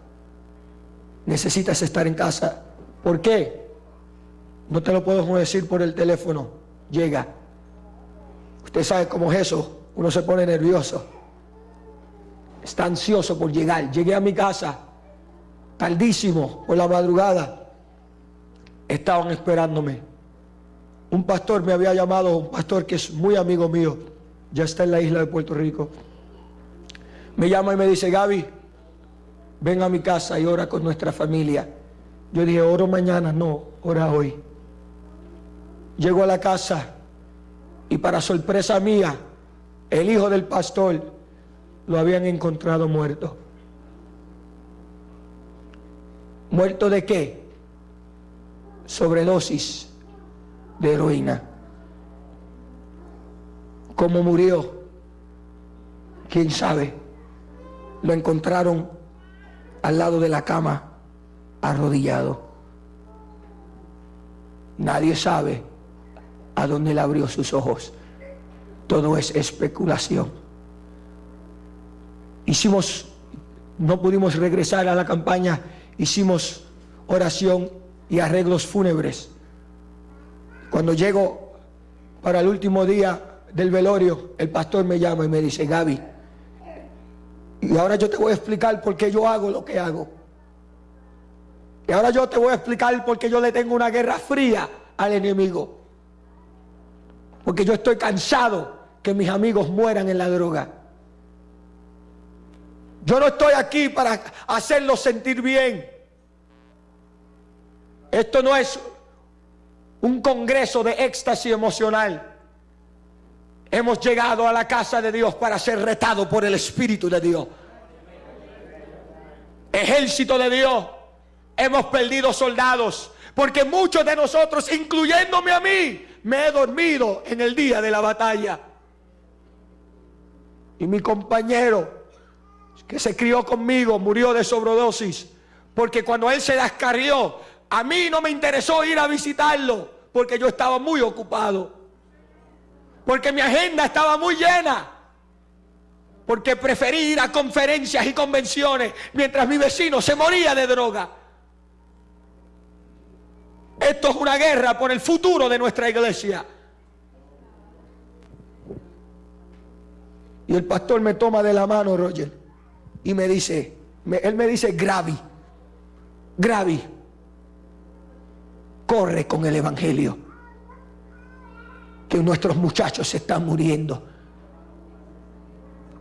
Necesitas estar en casa. ¿Por qué? No te lo puedo decir por el teléfono. Llega. Usted sabe cómo es eso. Uno se pone nervioso está ansioso por llegar. Llegué a mi casa tardísimo por la madrugada. Estaban esperándome. Un pastor me había llamado, un pastor que es muy amigo mío, ya está en la isla de Puerto Rico. Me llama y me dice, Gaby, ven a mi casa y ora con nuestra familia. Yo dije, oro mañana, no, ora hoy. Llego a la casa y para sorpresa mía, el hijo del pastor lo habían encontrado muerto. ¿Muerto de qué? Sobredosis de heroína. ¿Cómo murió? ¿Quién sabe? Lo encontraron al lado de la cama, arrodillado. Nadie sabe a dónde le abrió sus ojos. Todo es especulación. Hicimos, no pudimos regresar a la campaña, hicimos oración y arreglos fúnebres. Cuando llego para el último día del velorio, el pastor me llama y me dice, Gaby, y ahora yo te voy a explicar por qué yo hago lo que hago. Y ahora yo te voy a explicar por qué yo le tengo una guerra fría al enemigo. Porque yo estoy cansado que mis amigos mueran en la droga. Yo no estoy aquí para hacerlo sentir bien. Esto no es un congreso de éxtasis emocional. Hemos llegado a la casa de Dios para ser retados por el Espíritu de Dios. Ejército de Dios. Hemos perdido soldados. Porque muchos de nosotros, incluyéndome a mí, me he dormido en el día de la batalla. Y mi compañero que se crió conmigo murió de sobredosis. Porque cuando él se descarrió, a mí no me interesó ir a visitarlo porque yo estaba muy ocupado. Porque mi agenda estaba muy llena. Porque preferí ir a conferencias y convenciones mientras mi vecino se moría de droga. Esto es una guerra por el futuro de nuestra iglesia. Y el pastor me toma de la mano, Roger y me dice, él me dice, Gravi, Gravi, corre con el Evangelio. que nuestros muchachos se están muriendo.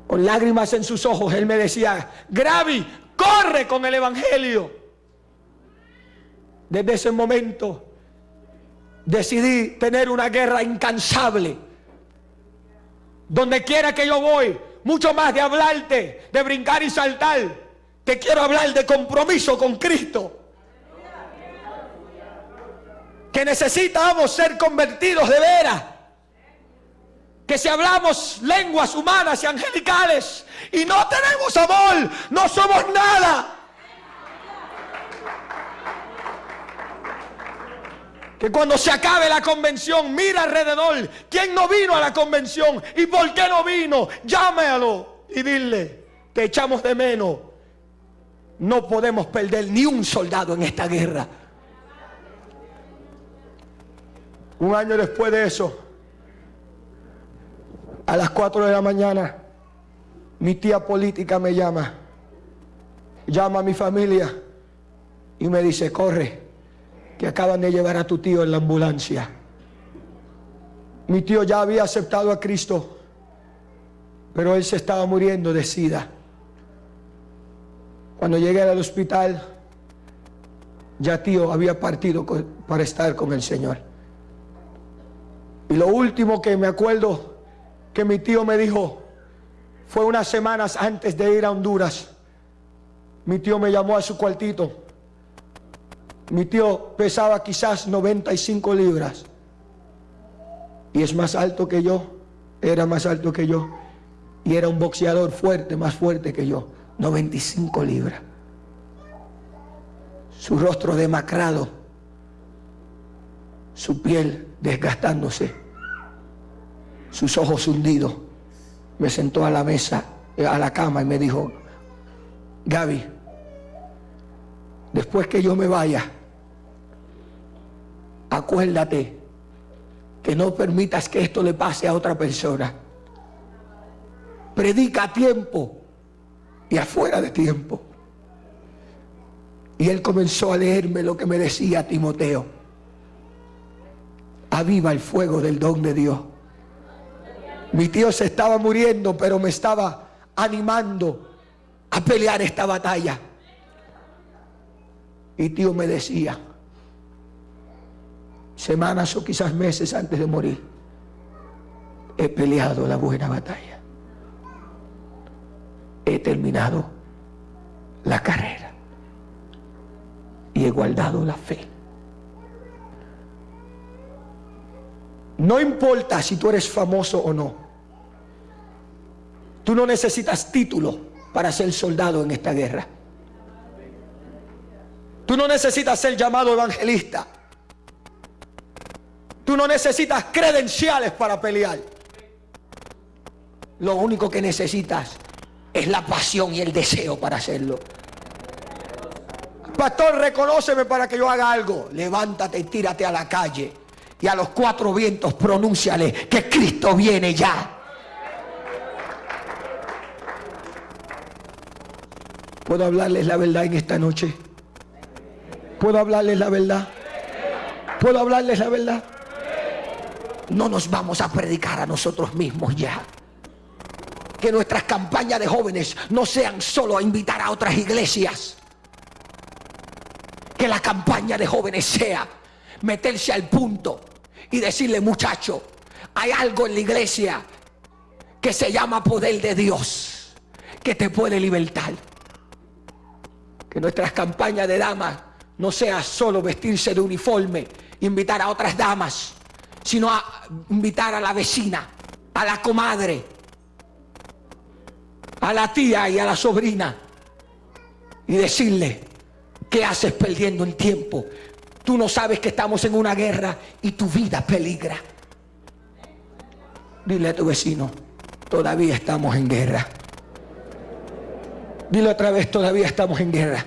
Con lágrimas en sus ojos, él me decía, Gravi, corre con el Evangelio. Desde ese momento decidí tener una guerra incansable. Donde quiera que yo voy, mucho más de hablarte, de brincar y saltar, te quiero hablar de compromiso con Cristo. Que necesitamos ser convertidos de veras que si hablamos lenguas humanas y angelicales y no tenemos amor, no somos nada. Que cuando se acabe la convención, mira alrededor, ¿quién no vino a la convención y por qué no vino? Llámalo y dile, te echamos de menos. No podemos perder ni un soldado en esta guerra. Un año después de eso, a las 4 de la mañana, mi tía política me llama, llama a mi familia y me dice, corre, que acaban de llevar a tu tío en la ambulancia. Mi tío ya había aceptado a Cristo, pero él se estaba muriendo de sida. Cuando llegué al hospital, ya tío había partido para estar con el Señor. Y lo último que me acuerdo que mi tío me dijo, fue unas semanas antes de ir a Honduras. Mi tío me llamó a su cuartito. Mi tío pesaba quizás 95 libras. Y es más alto que yo. Era más alto que yo. Y era un boxeador fuerte, más fuerte que yo. 95 libras. Su rostro demacrado. Su piel desgastándose sus ojos hundidos, me sentó a la mesa, eh, a la cama y me dijo, Gaby, después que yo me vaya, acuérdate que no permitas que esto le pase a otra persona. Predica a tiempo y afuera de tiempo. Y él comenzó a leerme lo que me decía Timoteo. Aviva el fuego del don de Dios. Mi tío se estaba muriendo, pero me estaba animando a pelear esta batalla. Y tío me decía, semanas o quizás meses antes de morir, he peleado la buena batalla. He terminado la carrera y he guardado la fe. No importa si tú eres famoso o no. Tú no necesitas título para ser soldado en esta guerra. Tú no necesitas ser llamado evangelista. Tú no necesitas credenciales para pelear. Lo único que necesitas es la pasión y el deseo para hacerlo. Pastor, reconóceme para que yo haga algo. Levántate y tírate a la calle y a los cuatro vientos pronúnciale que Cristo viene ya. ¿Puedo hablarles la verdad en esta noche? ¿Puedo hablarles la verdad? ¿Puedo hablarles la verdad? No nos vamos a predicar a nosotros mismos ya. Que nuestras campañas de jóvenes no sean solo a invitar a otras iglesias. Que la campaña de jóvenes sea meterse al punto y decirle, muchacho, hay algo en la iglesia que se llama poder de Dios, que te puede libertar. Que nuestras campañas de damas no sea solo vestirse de uniforme, invitar a otras damas, sino a invitar a la vecina, a la comadre, a la tía y a la sobrina y decirle, ¿qué haces perdiendo el tiempo? Tú no sabes que estamos en una guerra y tu vida peligra. Dile a tu vecino, todavía estamos en guerra. Dile otra vez, todavía estamos en guerra.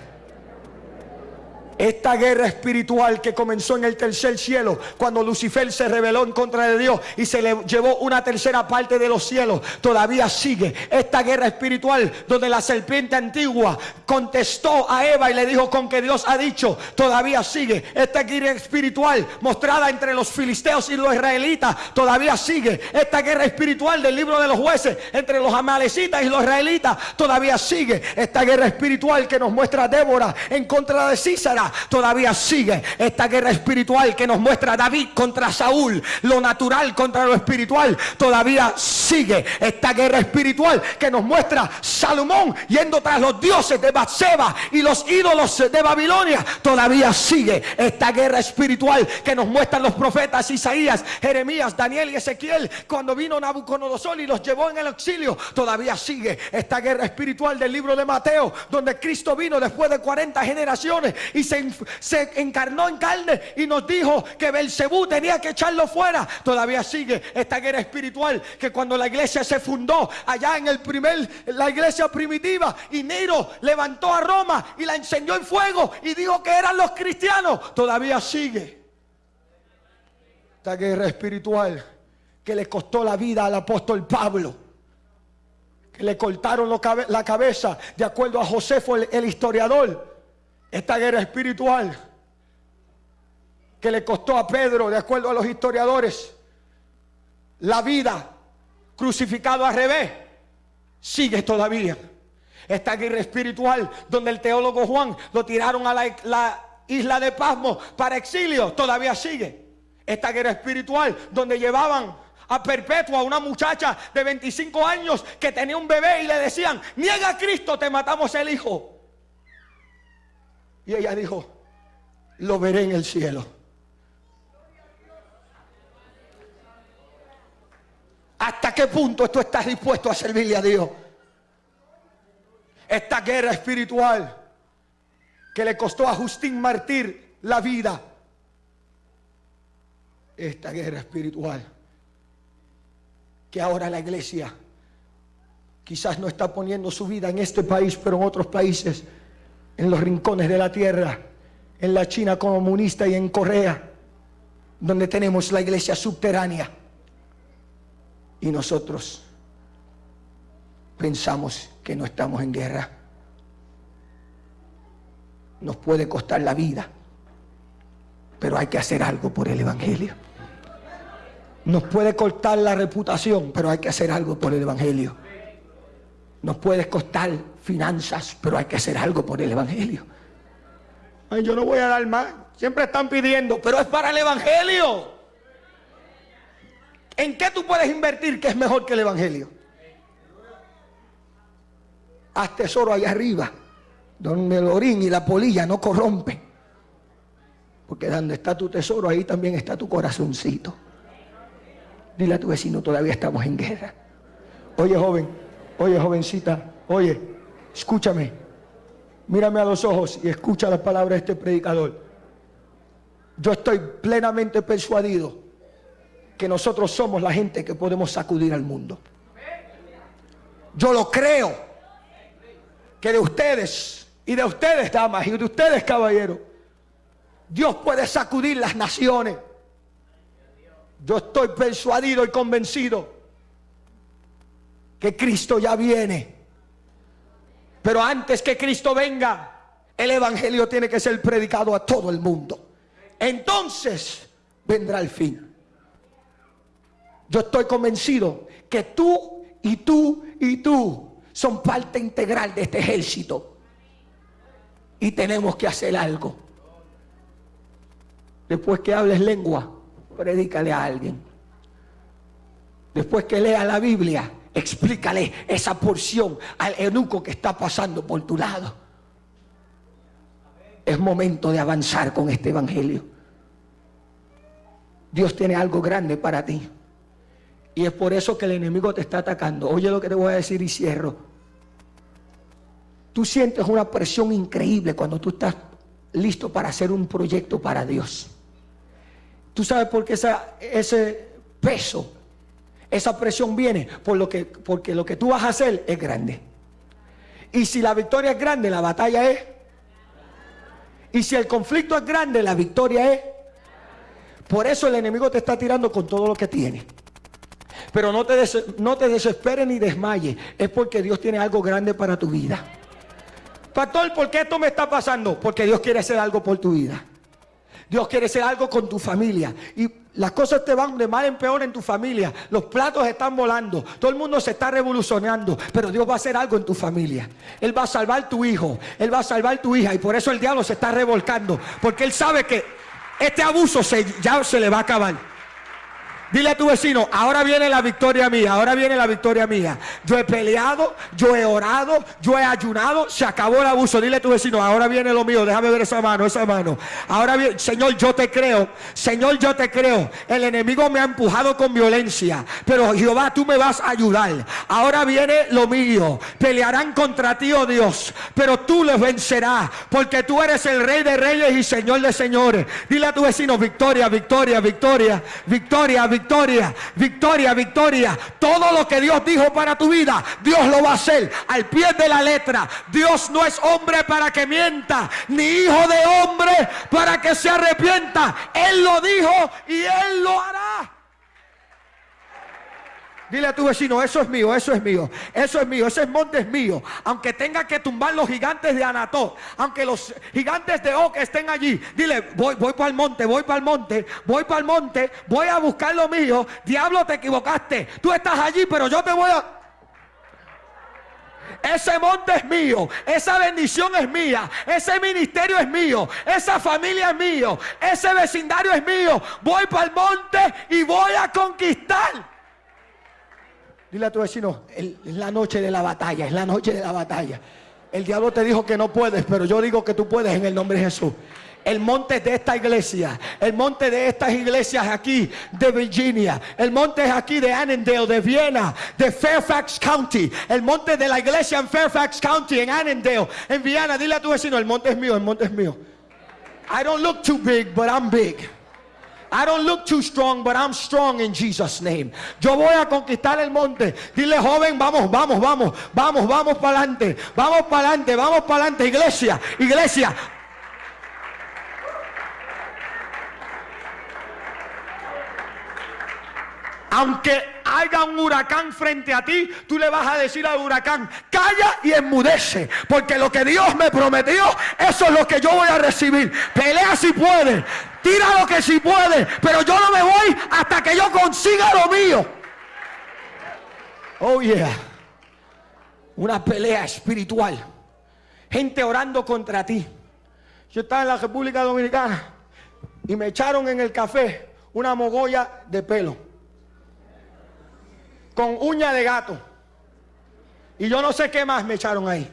Esta guerra espiritual que comenzó en el tercer cielo, cuando Lucifer se rebeló en contra de Dios y se le llevó una tercera parte de los cielos, todavía sigue. Esta guerra espiritual donde la serpiente antigua contestó a Eva y le dijo con que Dios ha dicho, todavía sigue. Esta guerra espiritual mostrada entre los filisteos y los israelitas, todavía sigue. Esta guerra espiritual del libro de los jueces entre los amalecitas y los israelitas, todavía sigue. Esta guerra espiritual que nos muestra Débora en contra de Císara todavía sigue esta guerra espiritual que nos muestra David contra Saúl, lo natural contra lo espiritual, todavía sigue esta guerra espiritual que nos muestra Salomón yendo tras los dioses de Batseba y los ídolos de Babilonia, todavía sigue esta guerra espiritual que nos muestran los profetas Isaías, Jeremías, Daniel y Ezequiel cuando vino Nabucodonosor y los llevó en el exilio, todavía sigue esta guerra espiritual del libro de Mateo, donde Cristo vino después de 40 generaciones y se se, encarnó en carne y nos dijo que Belcebú tenía que echarlo fuera. Todavía sigue esta guerra espiritual que cuando la iglesia se fundó allá en el primer, la iglesia primitiva y Nero levantó a Roma y la encendió en fuego y dijo que eran los cristianos. Todavía sigue esta guerra espiritual que le costó la vida al apóstol Pablo que le cortaron la cabeza, de acuerdo a Josefo el historiador esta guerra espiritual que le costó a Pedro, de acuerdo a los historiadores, la vida crucificado al revés, sigue todavía. Esta guerra espiritual donde el teólogo Juan lo tiraron a la, isla de Pasmo para exilio, todavía sigue. Esta guerra espiritual donde llevaban a perpetua a una muchacha de 25 años que tenía un bebé y le decían, niega a Cristo, te matamos el hijo. Y ella dijo, lo veré en el cielo. ¿Hasta qué punto tú estás dispuesto a servirle a Dios? Esta guerra espiritual que le costó a Justín Martir la vida. Esta guerra espiritual que ahora la iglesia quizás no está poniendo su vida en este país, pero en otros países en los rincones de la tierra, en la China comunista y en Corea, donde tenemos la iglesia subterránea. Y nosotros pensamos que no estamos en guerra. Nos puede costar la vida, pero hay que hacer algo por el Evangelio. Nos puede costar la reputación, pero hay que hacer algo por el Evangelio. Nos puede costar finanzas, pero hay que hacer algo por el Evangelio. Ay, yo no voy a dar más. Siempre están pidiendo, pero es para el Evangelio. ¿En qué tú puedes invertir que es mejor que el Evangelio? Haz tesoro allá arriba, donde el orín y la polilla no corrompen. Porque donde está tu tesoro, ahí también está tu corazoncito. Dile a tu vecino, todavía estamos en guerra. Oye, joven, oye, jovencita, oye, Escúchame, mírame a los ojos y escucha las palabras de este predicador. Yo estoy plenamente persuadido que nosotros somos la gente que podemos sacudir al mundo. Yo lo creo que de ustedes y de ustedes, damas, y de ustedes, caballeros, Dios puede sacudir las naciones. Yo estoy persuadido y convencido que Cristo ya viene pero antes que Cristo venga, el Evangelio tiene que ser predicado a todo el mundo. Entonces vendrá el fin. Yo estoy convencido que tú y tú y tú son parte integral de este ejército. Y tenemos que hacer algo. Después que hables lengua, predícale a alguien. Después que leas la Biblia, explícale esa porción al eunuco que está pasando por tu lado. Es momento de avanzar con este evangelio. Dios tiene algo grande para ti. Y es por eso que el enemigo te está atacando. Oye lo que te voy a decir y cierro. Tú sientes una presión increíble cuando tú estás listo para hacer un proyecto para Dios. Tú sabes por qué ese peso esa presión viene por lo que, porque lo que tú vas a hacer es grande. Y si la victoria es grande, la batalla es. Y si el conflicto es grande, la victoria es. Por eso el enemigo te está tirando con todo lo que tiene. Pero no te, no te desesperes ni desmayes. Es porque Dios tiene algo grande para tu vida. Pastor, ¿por qué esto me está pasando? Porque Dios quiere hacer algo por tu vida. Dios quiere hacer algo con tu familia. Y las cosas te van de mal en peor en tu familia. Los platos están volando. Todo el mundo se está revolucionando. Pero Dios va a hacer algo en tu familia. Él va a salvar tu hijo. Él va a salvar tu hija. Y por eso el diablo se está revolcando. Porque él sabe que este abuso ya se le va a acabar. Dile a tu vecino, ahora viene la victoria mía, ahora viene la victoria mía. Yo he peleado, yo he orado, yo he ayunado, se acabó el abuso. Dile a tu vecino, ahora viene lo mío, déjame ver esa mano, esa mano. Ahora viene, Señor, yo te creo, Señor, yo te creo. El enemigo me ha empujado con violencia, pero Jehová, tú me vas a ayudar. Ahora viene lo mío. Pelearán contra ti, oh Dios, pero tú les vencerás, porque tú eres el rey de reyes y señor de señores. Dile a tu vecino, victoria, victoria, victoria, victoria, victoria victoria, victoria, victoria. Todo lo que Dios dijo para tu vida, Dios lo va a hacer al pie de la letra. Dios no es hombre para que mienta, ni hijo de hombre para que se arrepienta. Él lo dijo y Él lo hará. Dile a tu vecino, eso es mío, eso es mío, eso es mío, ese monte es mío. Aunque tenga que tumbar los gigantes de Anató, aunque los gigantes de Oc estén allí, dile, voy, voy para el monte, voy para el monte, voy para el monte, voy a buscar lo mío. Diablo, te equivocaste. Tú estás allí, pero yo te voy a... Ese monte es mío, esa bendición es mía, ese ministerio es mío, esa familia es mío, ese vecindario es mío. Voy para el monte y voy a conquistar. Dile a tu vecino, es la noche de la batalla, es la noche de la batalla. El diablo te dijo que no puedes, pero yo digo que tú puedes en el nombre de Jesús. El monte de esta iglesia, el monte de estas iglesias aquí de Virginia, el monte aquí de Annandale, de Viena, de Fairfax County, el monte de la iglesia en Fairfax County, en Annandale, en Viena. Dile a tu vecino, el monte es mío, el monte es mío. I don't look too big, but I'm big. I don't look too strong, but I'm strong in Jesus' name. Yo voy a conquistar el monte. Dile, joven, vamos, vamos, vamos, vamos, vamos para adelante. Vamos para adelante, vamos para adelante. Iglesia, iglesia, aunque haya un huracán frente a ti, tú le vas a decir al huracán, calla y enmudece, porque lo que Dios me prometió, eso es lo que yo voy a recibir. Pelea si puede, tira lo que si puede, pero yo no me voy hasta que yo consiga lo mío. Oh yeah. Una pelea espiritual. Gente orando contra ti. Yo estaba en la República Dominicana y me echaron en el café una mogolla de pelo con uña de gato. Y yo no sé qué más me echaron ahí.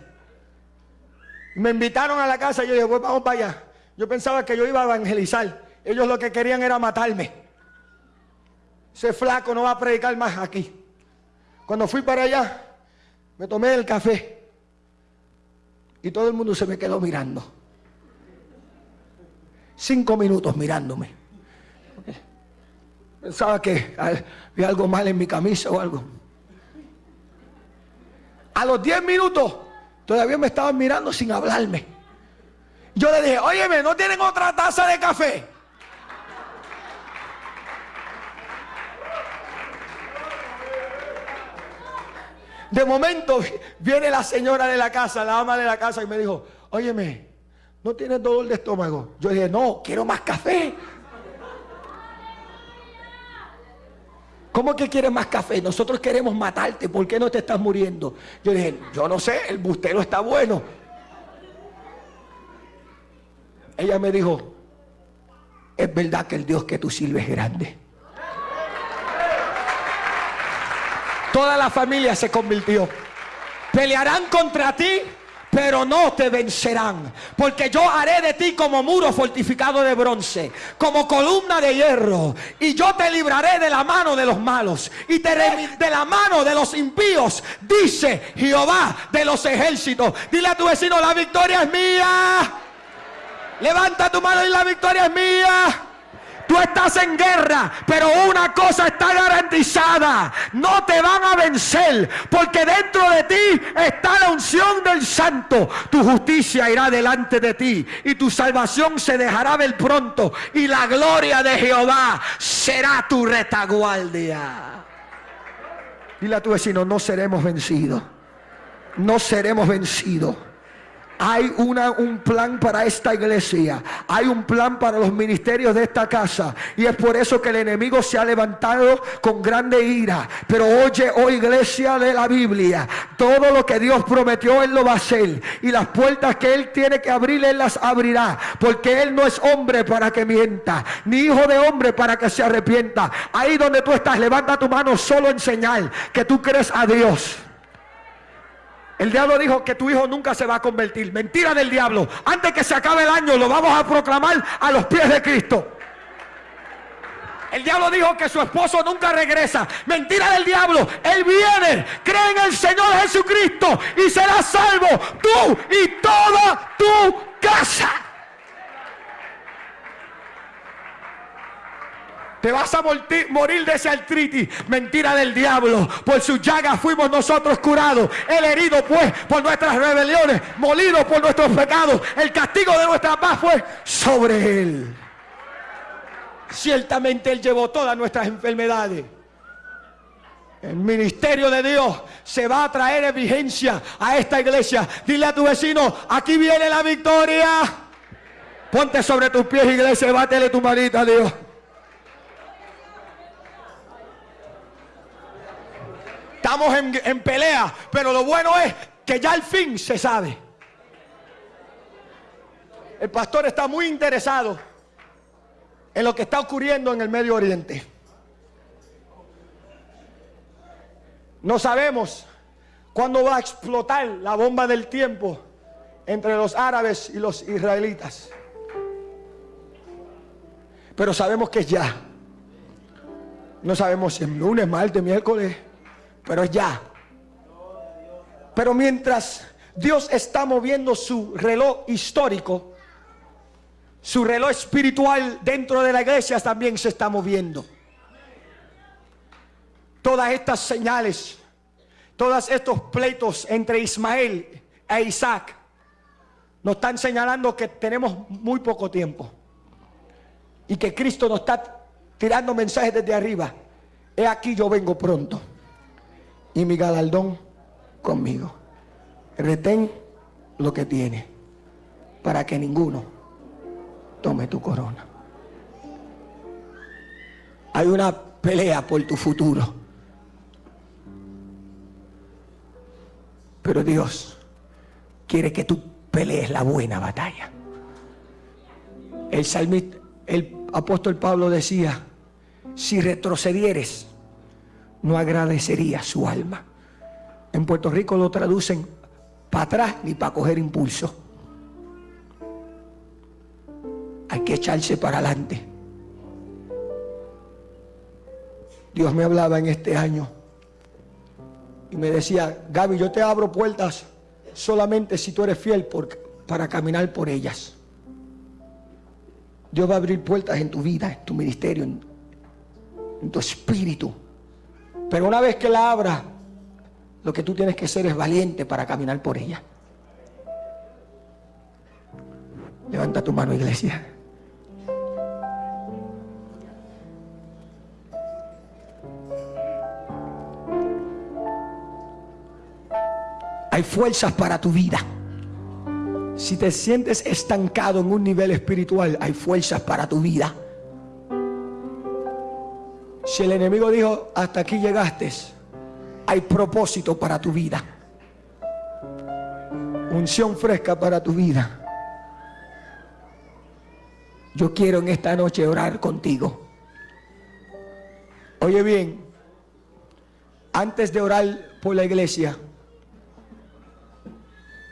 Me invitaron a la casa y yo dije, pues vamos para allá. Yo pensaba que yo iba a evangelizar. Ellos lo que querían era matarme. Ese flaco no va a predicar más aquí. Cuando fui para allá, me tomé el café. Y todo el mundo se me quedó mirando. Cinco minutos mirándome. Pensaba que había algo mal en mi camisa o algo. A los 10 minutos todavía me estaban mirando sin hablarme. Yo le dije, óyeme, ¿no tienen otra taza de café? De momento viene la señora de la casa, la ama de la casa y me dijo, óyeme, ¿no tienes dolor de estómago? Yo dije, no, quiero más café. ¿Cómo que quieres más café? Nosotros queremos matarte. ¿Por qué no te estás muriendo? Yo dije, yo no sé, el bustero está bueno. Ella me dijo, es verdad que el Dios que tú sirves es grande. Toda la familia se convirtió. Pelearán contra ti pero no te vencerán. Porque yo haré de ti como muro fortificado de bronce, como columna de hierro. Y yo te libraré de la mano de los malos y te de la mano de los impíos, dice Jehová de los ejércitos. Dile a tu vecino, la victoria es mía. Levanta tu mano y la victoria es mía. Tú estás en guerra, pero una cosa está garantizada. No te van a vencer, porque dentro de ti está la unción del santo. Tu justicia irá delante de ti y tu salvación se dejará ver pronto. Y la gloria de Jehová será tu retaguardia. Dile a tu vecino, no seremos vencidos. No seremos vencidos. Hay una, un plan para esta iglesia. Hay un plan para los ministerios de esta casa. Y es por eso que el enemigo se ha levantado con grande ira. Pero oye, oh iglesia de la Biblia, todo lo que Dios prometió, Él lo va a hacer. Y las puertas que Él tiene que abrir, Él las abrirá. Porque Él no es hombre para que mienta, ni hijo de hombre para que se arrepienta. Ahí donde tú estás, levanta tu mano solo en señal que tú crees a Dios. El diablo dijo que tu hijo nunca se va a convertir. Mentira del diablo. Antes que se acabe el año lo vamos a proclamar a los pies de Cristo. El diablo dijo que su esposo nunca regresa. Mentira del diablo. Él viene, cree en el Señor Jesucristo y será salvo tú y toda tu casa. Te vas a morir de ese artritis. Mentira del diablo. Por su llaga fuimos nosotros curados. El herido pues por nuestras rebeliones. Molido por nuestros pecados. El castigo de nuestra paz fue sobre él. Ciertamente él llevó todas nuestras enfermedades. El ministerio de Dios se va a traer en vigencia a esta iglesia. Dile a tu vecino, aquí viene la victoria. Ponte sobre tus pies, iglesia, y bátele tu manita a Dios. Estamos en, pelea, pero lo bueno es que ya al fin se sabe. El pastor está muy interesado en lo que está ocurriendo en el Medio Oriente. No sabemos cuándo va a explotar la bomba del tiempo entre los árabes y los israelitas. Pero sabemos que es ya. No sabemos si es lunes, martes, miércoles pero ya. Pero mientras Dios está moviendo su reloj histórico, su reloj espiritual dentro de la iglesia también se está moviendo. Todas estas señales, todos estos pleitos entre Ismael e Isaac, nos están señalando que tenemos muy poco tiempo. Y que Cristo nos está tirando mensajes desde arriba. He aquí yo vengo pronto y mi galardón conmigo. Retén lo que tiene para que ninguno tome tu corona. Hay una pelea por tu futuro. Pero Dios quiere que tú pelees la buena batalla. El salmista, el apóstol Pablo decía, si retrocedieres, no agradecería su alma. En Puerto Rico lo traducen para atrás ni para coger impulso. Hay que echarse para adelante. Dios me hablaba en este año y me decía, Gaby, yo te abro puertas solamente si tú eres fiel para caminar por ellas. Dios va a abrir puertas en tu vida, en tu ministerio, en tu espíritu. Pero una vez que la abra, lo que tú tienes que ser es valiente para caminar por ella. Levanta tu mano, iglesia. Hay fuerzas para tu vida. Si te sientes estancado en un nivel espiritual, hay fuerzas para tu vida. El enemigo dijo, hasta aquí llegaste, hay propósito para tu vida. Unción fresca para tu vida. Yo quiero en esta noche orar contigo. Oye bien, antes de orar por la iglesia,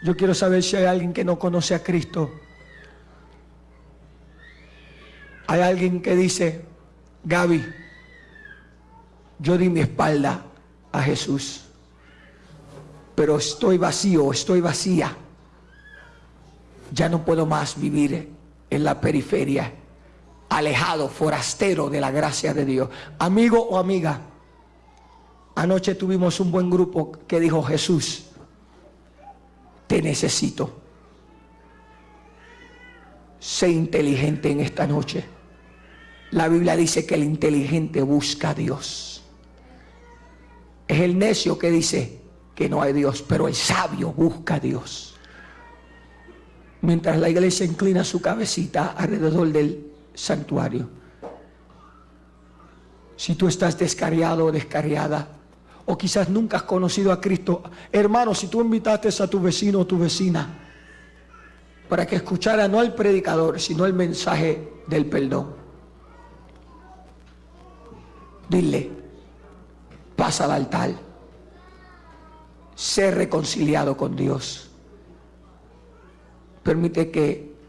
yo quiero saber si hay alguien que no conoce a Cristo. Hay alguien que dice, Gaby, yo di mi espalda a Jesús, pero estoy vacío, estoy vacía. Ya no puedo más vivir en la periferia. alejado, forastero de la gracia de Dios. Amigo o amiga, anoche tuvimos un buen grupo que dijo Jesús, te necesito. Sé inteligente en esta noche. La Biblia dice que el inteligente busca a Dios. Es el necio que dice que no hay Dios, pero el sabio busca a Dios. Mientras la iglesia inclina su cabecita alrededor del santuario. Si tú estás descarriado o descarriada, o quizás nunca has conocido a Cristo, hermano, si tú invitaste a tu vecino o tu vecina para que escuchara no al predicador, sino el mensaje del perdón, dile, pasa al altar, sé reconciliado con Dios. Permite que